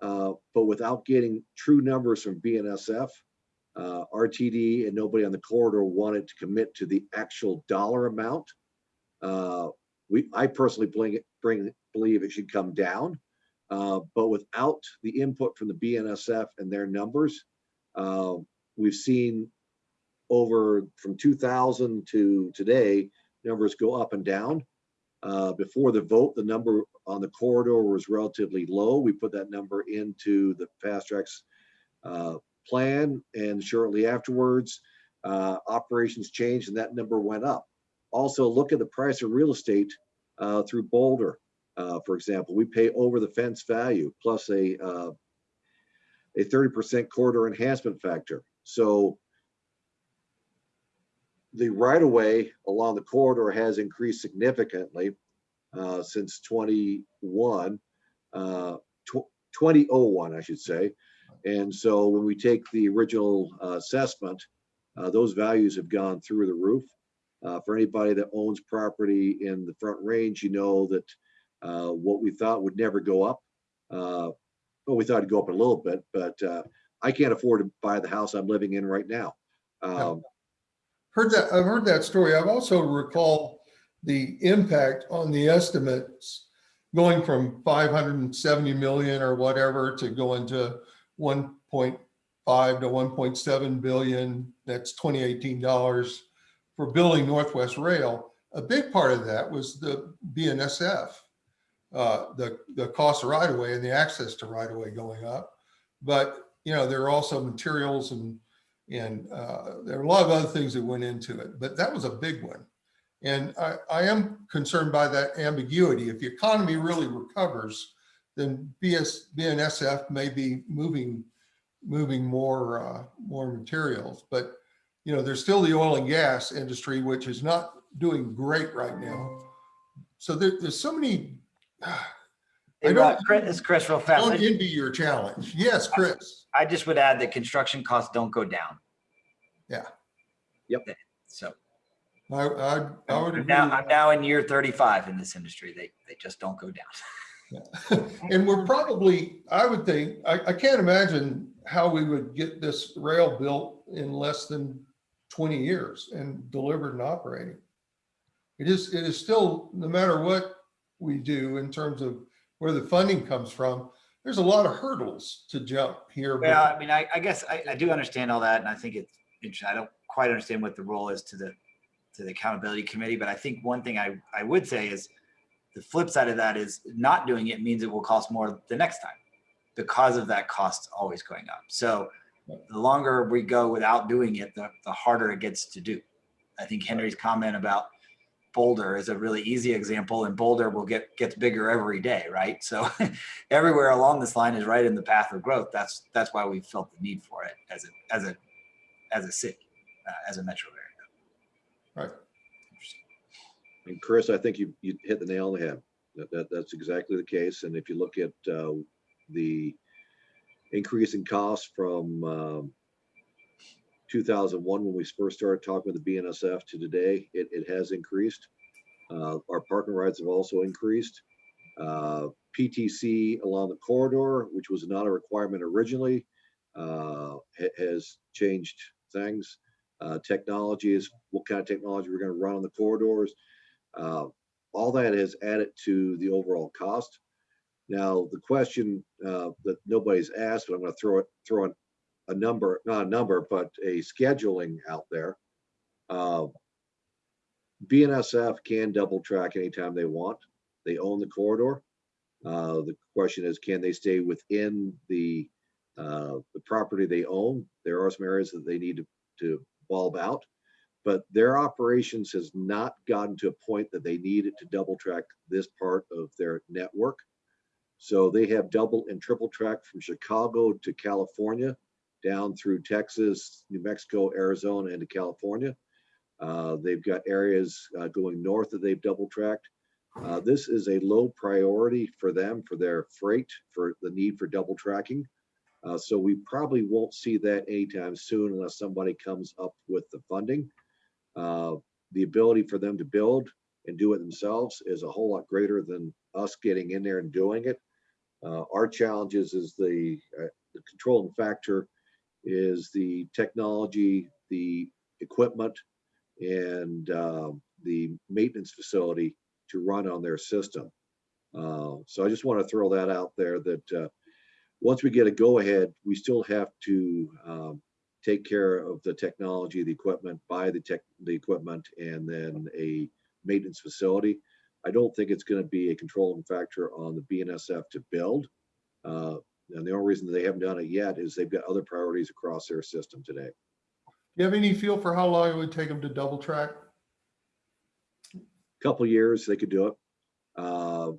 uh, but without getting true numbers from BNSF, uh, RTD and nobody on the corridor wanted to commit to the actual dollar amount. Uh, we, I personally bring bring, believe it should come down. Uh, but without the input from the BNSF and their numbers, uh, we've seen over from 2000 to today, numbers go up and down. Uh, before the vote, the number on the corridor was relatively low. We put that number into the FasTracks uh, plan and shortly afterwards, uh, operations changed and that number went up. Also, look at the price of real estate uh, through Boulder. Uh, for example, we pay over the fence value plus a uh, a 30% corridor enhancement factor. So the right of way along the corridor has increased significantly uh, since 21, uh, tw 2001, I should say. And so when we take the original uh, assessment, uh, those values have gone through the roof. Uh, for anybody that owns property in the front range, you know that uh, what we thought would never go up. Uh, well, we thought it'd go up a little bit, but uh, I can't afford to buy the house I'm living in right now. Um, Heard that, I've heard that story. I've also recall the impact on the estimates going from 570 million or whatever to going to 1.5 to 1.7 billion. That's 2018 dollars for building Northwest Rail. A big part of that was the BNSF, uh, the, the cost of right of way and the access to right of way going up. But, you know, there are also materials and and uh, there are a lot of other things that went into it, but that was a big one. And I, I am concerned by that ambiguity. If the economy really recovers, then BS, BNSF may be moving, moving more, uh, more materials. But, you know, there's still the oil and gas industry, which is not doing great right now. So there, there's so many, Hey, don't- Rod, Chris, it's Chris real fast. don't envy your challenge. Yes, Chris. I just would add that construction costs don't go down. Yeah. Yep. So I, I, I would I'm agree. now, I'm now in year 35 in this industry. They, they just don't go down. yeah. And we're probably, I would think, I, I can't imagine how we would get this rail built in less than twenty years and delivered and operating. It is, it is still, no matter what we do in terms of where the funding comes from, there's a lot of hurdles to jump here. Yeah, I mean, I, I guess I, I do understand all that, and I think it's interesting. I don't quite understand what the role is to the to the accountability committee, but I think one thing I, I would say is the flip side of that is not doing it means it will cost more the next time because of that cost always going up. So the longer we go without doing it, the, the harder it gets to do. I think Henry's comment about Boulder is a really easy example, and Boulder will get gets bigger every day, right? So everywhere along this line is right in the path of growth. That's that's why we felt the need for it as a as a as a city, uh, as a metro area. Right. And Chris, I think you, you hit the nail on the head. That, that, that's exactly the case. And if you look at, uh, the increase in costs from, um, 2001, when we first started talking with the BNSF to today, it, it has increased. Uh, our parking rides have also increased. Uh, PTC along the corridor, which was not a requirement originally, uh, ha- has changed things. Uh, technology is what kind of technology we're going to run on the corridors. Uh, all that has added to the overall cost. Now, the question uh, that nobody's asked, but I'm going to throw it, throw in a number, not a number, but a scheduling out there. Uh, BNSF can double track anytime they want. They own the corridor. Uh, the question is, can they stay within the uh, the property they own? There are some areas that they need to, to bulb out, but their operations has not gotten to a point that they needed to double track this part of their network. So they have double and triple track from Chicago to California down through Texas, New Mexico, Arizona, and to California. Uh, They've got areas uh, going north that they've double tracked. Uh, This is a low priority for them, for their freight, for the need for double tracking. Uh, So we probably won't see that anytime soon unless somebody comes up with the funding. Uh, The ability for them to build and do it themselves is a whole lot greater than us getting in there and doing it. Uh, Our challenges is the, the controlling factor is the technology, the equipment, and uh, the maintenance facility to run on their system. Uh, So I just want to throw that out there that uh, once we get a go-ahead, we still have to um, take care of the technology, the equipment, buy the tech, the equipment, and then a maintenance facility. I don't think it's going to be a controlling factor on the BNSF to build. Uh, And the only reason they haven't done it yet is they've got other priorities across their system today. Do you have any feel for how long it would take them to double track? A couple years, they could do it. Uh,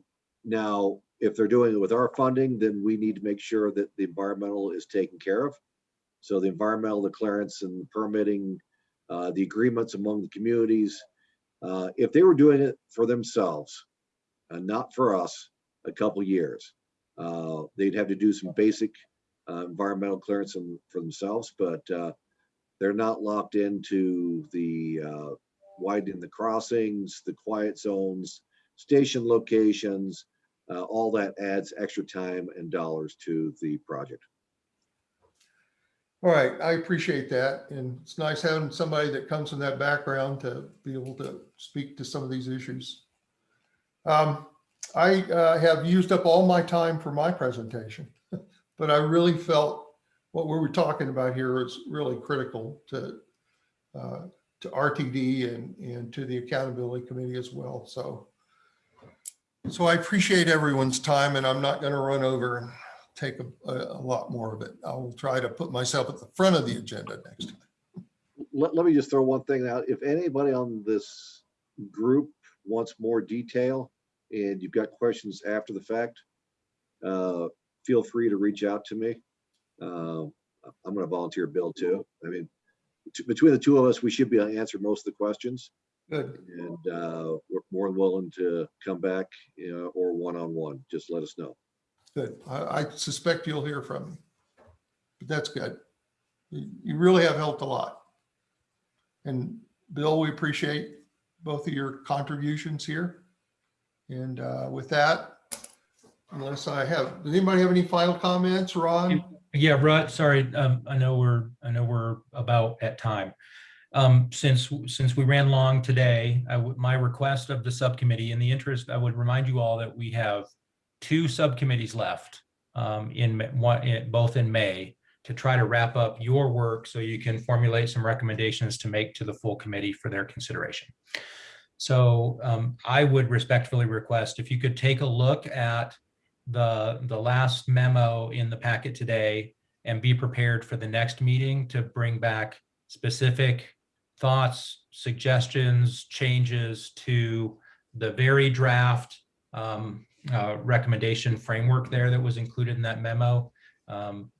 Now, if they're doing it with our funding, then we need to make sure that the environmental is taken care of. So the environmental, the clearance and the permitting, uh, the agreements among the communities. uh, If they were doing it for themselves and not for us, a couple years, uh, they'd have to do some basic uh, environmental clearance for themselves, but uh, they're not locked into the uh, widening the crossings, the quiet zones, station locations, all that adds extra time and dollars to the project. All right, I appreciate that. And it's nice having somebody that comes from that background to be able to speak to some of these issues. Um, I uh, have used up all my time for my presentation, but I really felt what we were talking about here is really critical to uh, to RTD and, and to the accountability committee as well. So so I appreciate everyone's time and I'm not going to run over and take a, a, lot more of it. I will try to put myself at the front of the agenda next time. Let, let me just throw one thing out. If anybody on this group wants more detail and you've got questions after the fact, uh, feel free to reach out to me. Uh, I'm gonna volunteer Bill too. I mean, between the two of us, we should be able to answer most of the questions. Good. And uh, we're more than willing to come back, you know, or one-on-one, just let us know. Good. I, I suspect you'll hear from me. But that's good. You you really have helped a lot. And Bill, we appreciate both of your contributions here. And uh, with that, unless I have, does anybody have any final comments, Ron? Yeah, Rod, sorry, um, I know we're, I know we're about at time. Um, since, since we ran long today, my request of the subcommittee, in the interest, I would remind you all that we have two subcommittees left um, in, one, in- both in May to try to wrap up your work so you can formulate some recommendations to make to the full committee for their consideration. So um, I would respectfully request if you could take a look at the, the last memo in the packet today and be prepared for the next meeting to bring back specific thoughts, suggestions, changes to the very draft um, uh, recommendation framework there that was included in that memo. Um,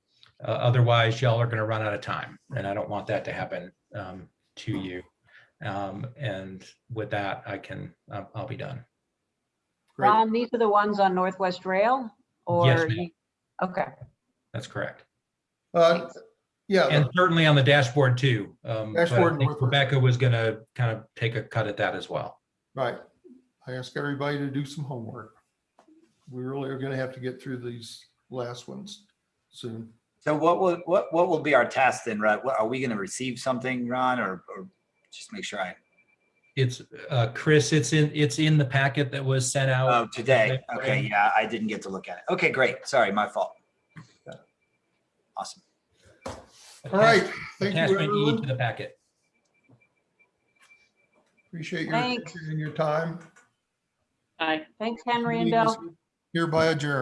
uh, Otherwise, y'all are going to run out of time, and I don't want that to happen um, to you. Um, And with that, I can, I'll I'll be done. Great. Ron, these are the ones on Northwest Rail? Yes, Or, ma'am. okay, That's correct. Uh, Yeah, And certainly on the dashboard too. Um, but I Dashboard and think Northwest. Rebecca was gonna kind of take a cut at that as well. right. I ask everybody to do some homework. We really are gonna have to get through these last ones soon. So what will, what, what will be our task then, right? What, are we gonna receive something, Ron, or, or just make sure I, It's, uh, Chris, it's in, it's in the packet that was sent oh, out. today? Okay, yeah, I didn't get to look at it. Okay, great. Sorry, my fault. Awesome. All right, thank you, Attachment E to everyone. the packet. Appreciate your Thanks. attention and your time. Bye. thanks, Henry and Meeting is Bill. Hereby adjourned.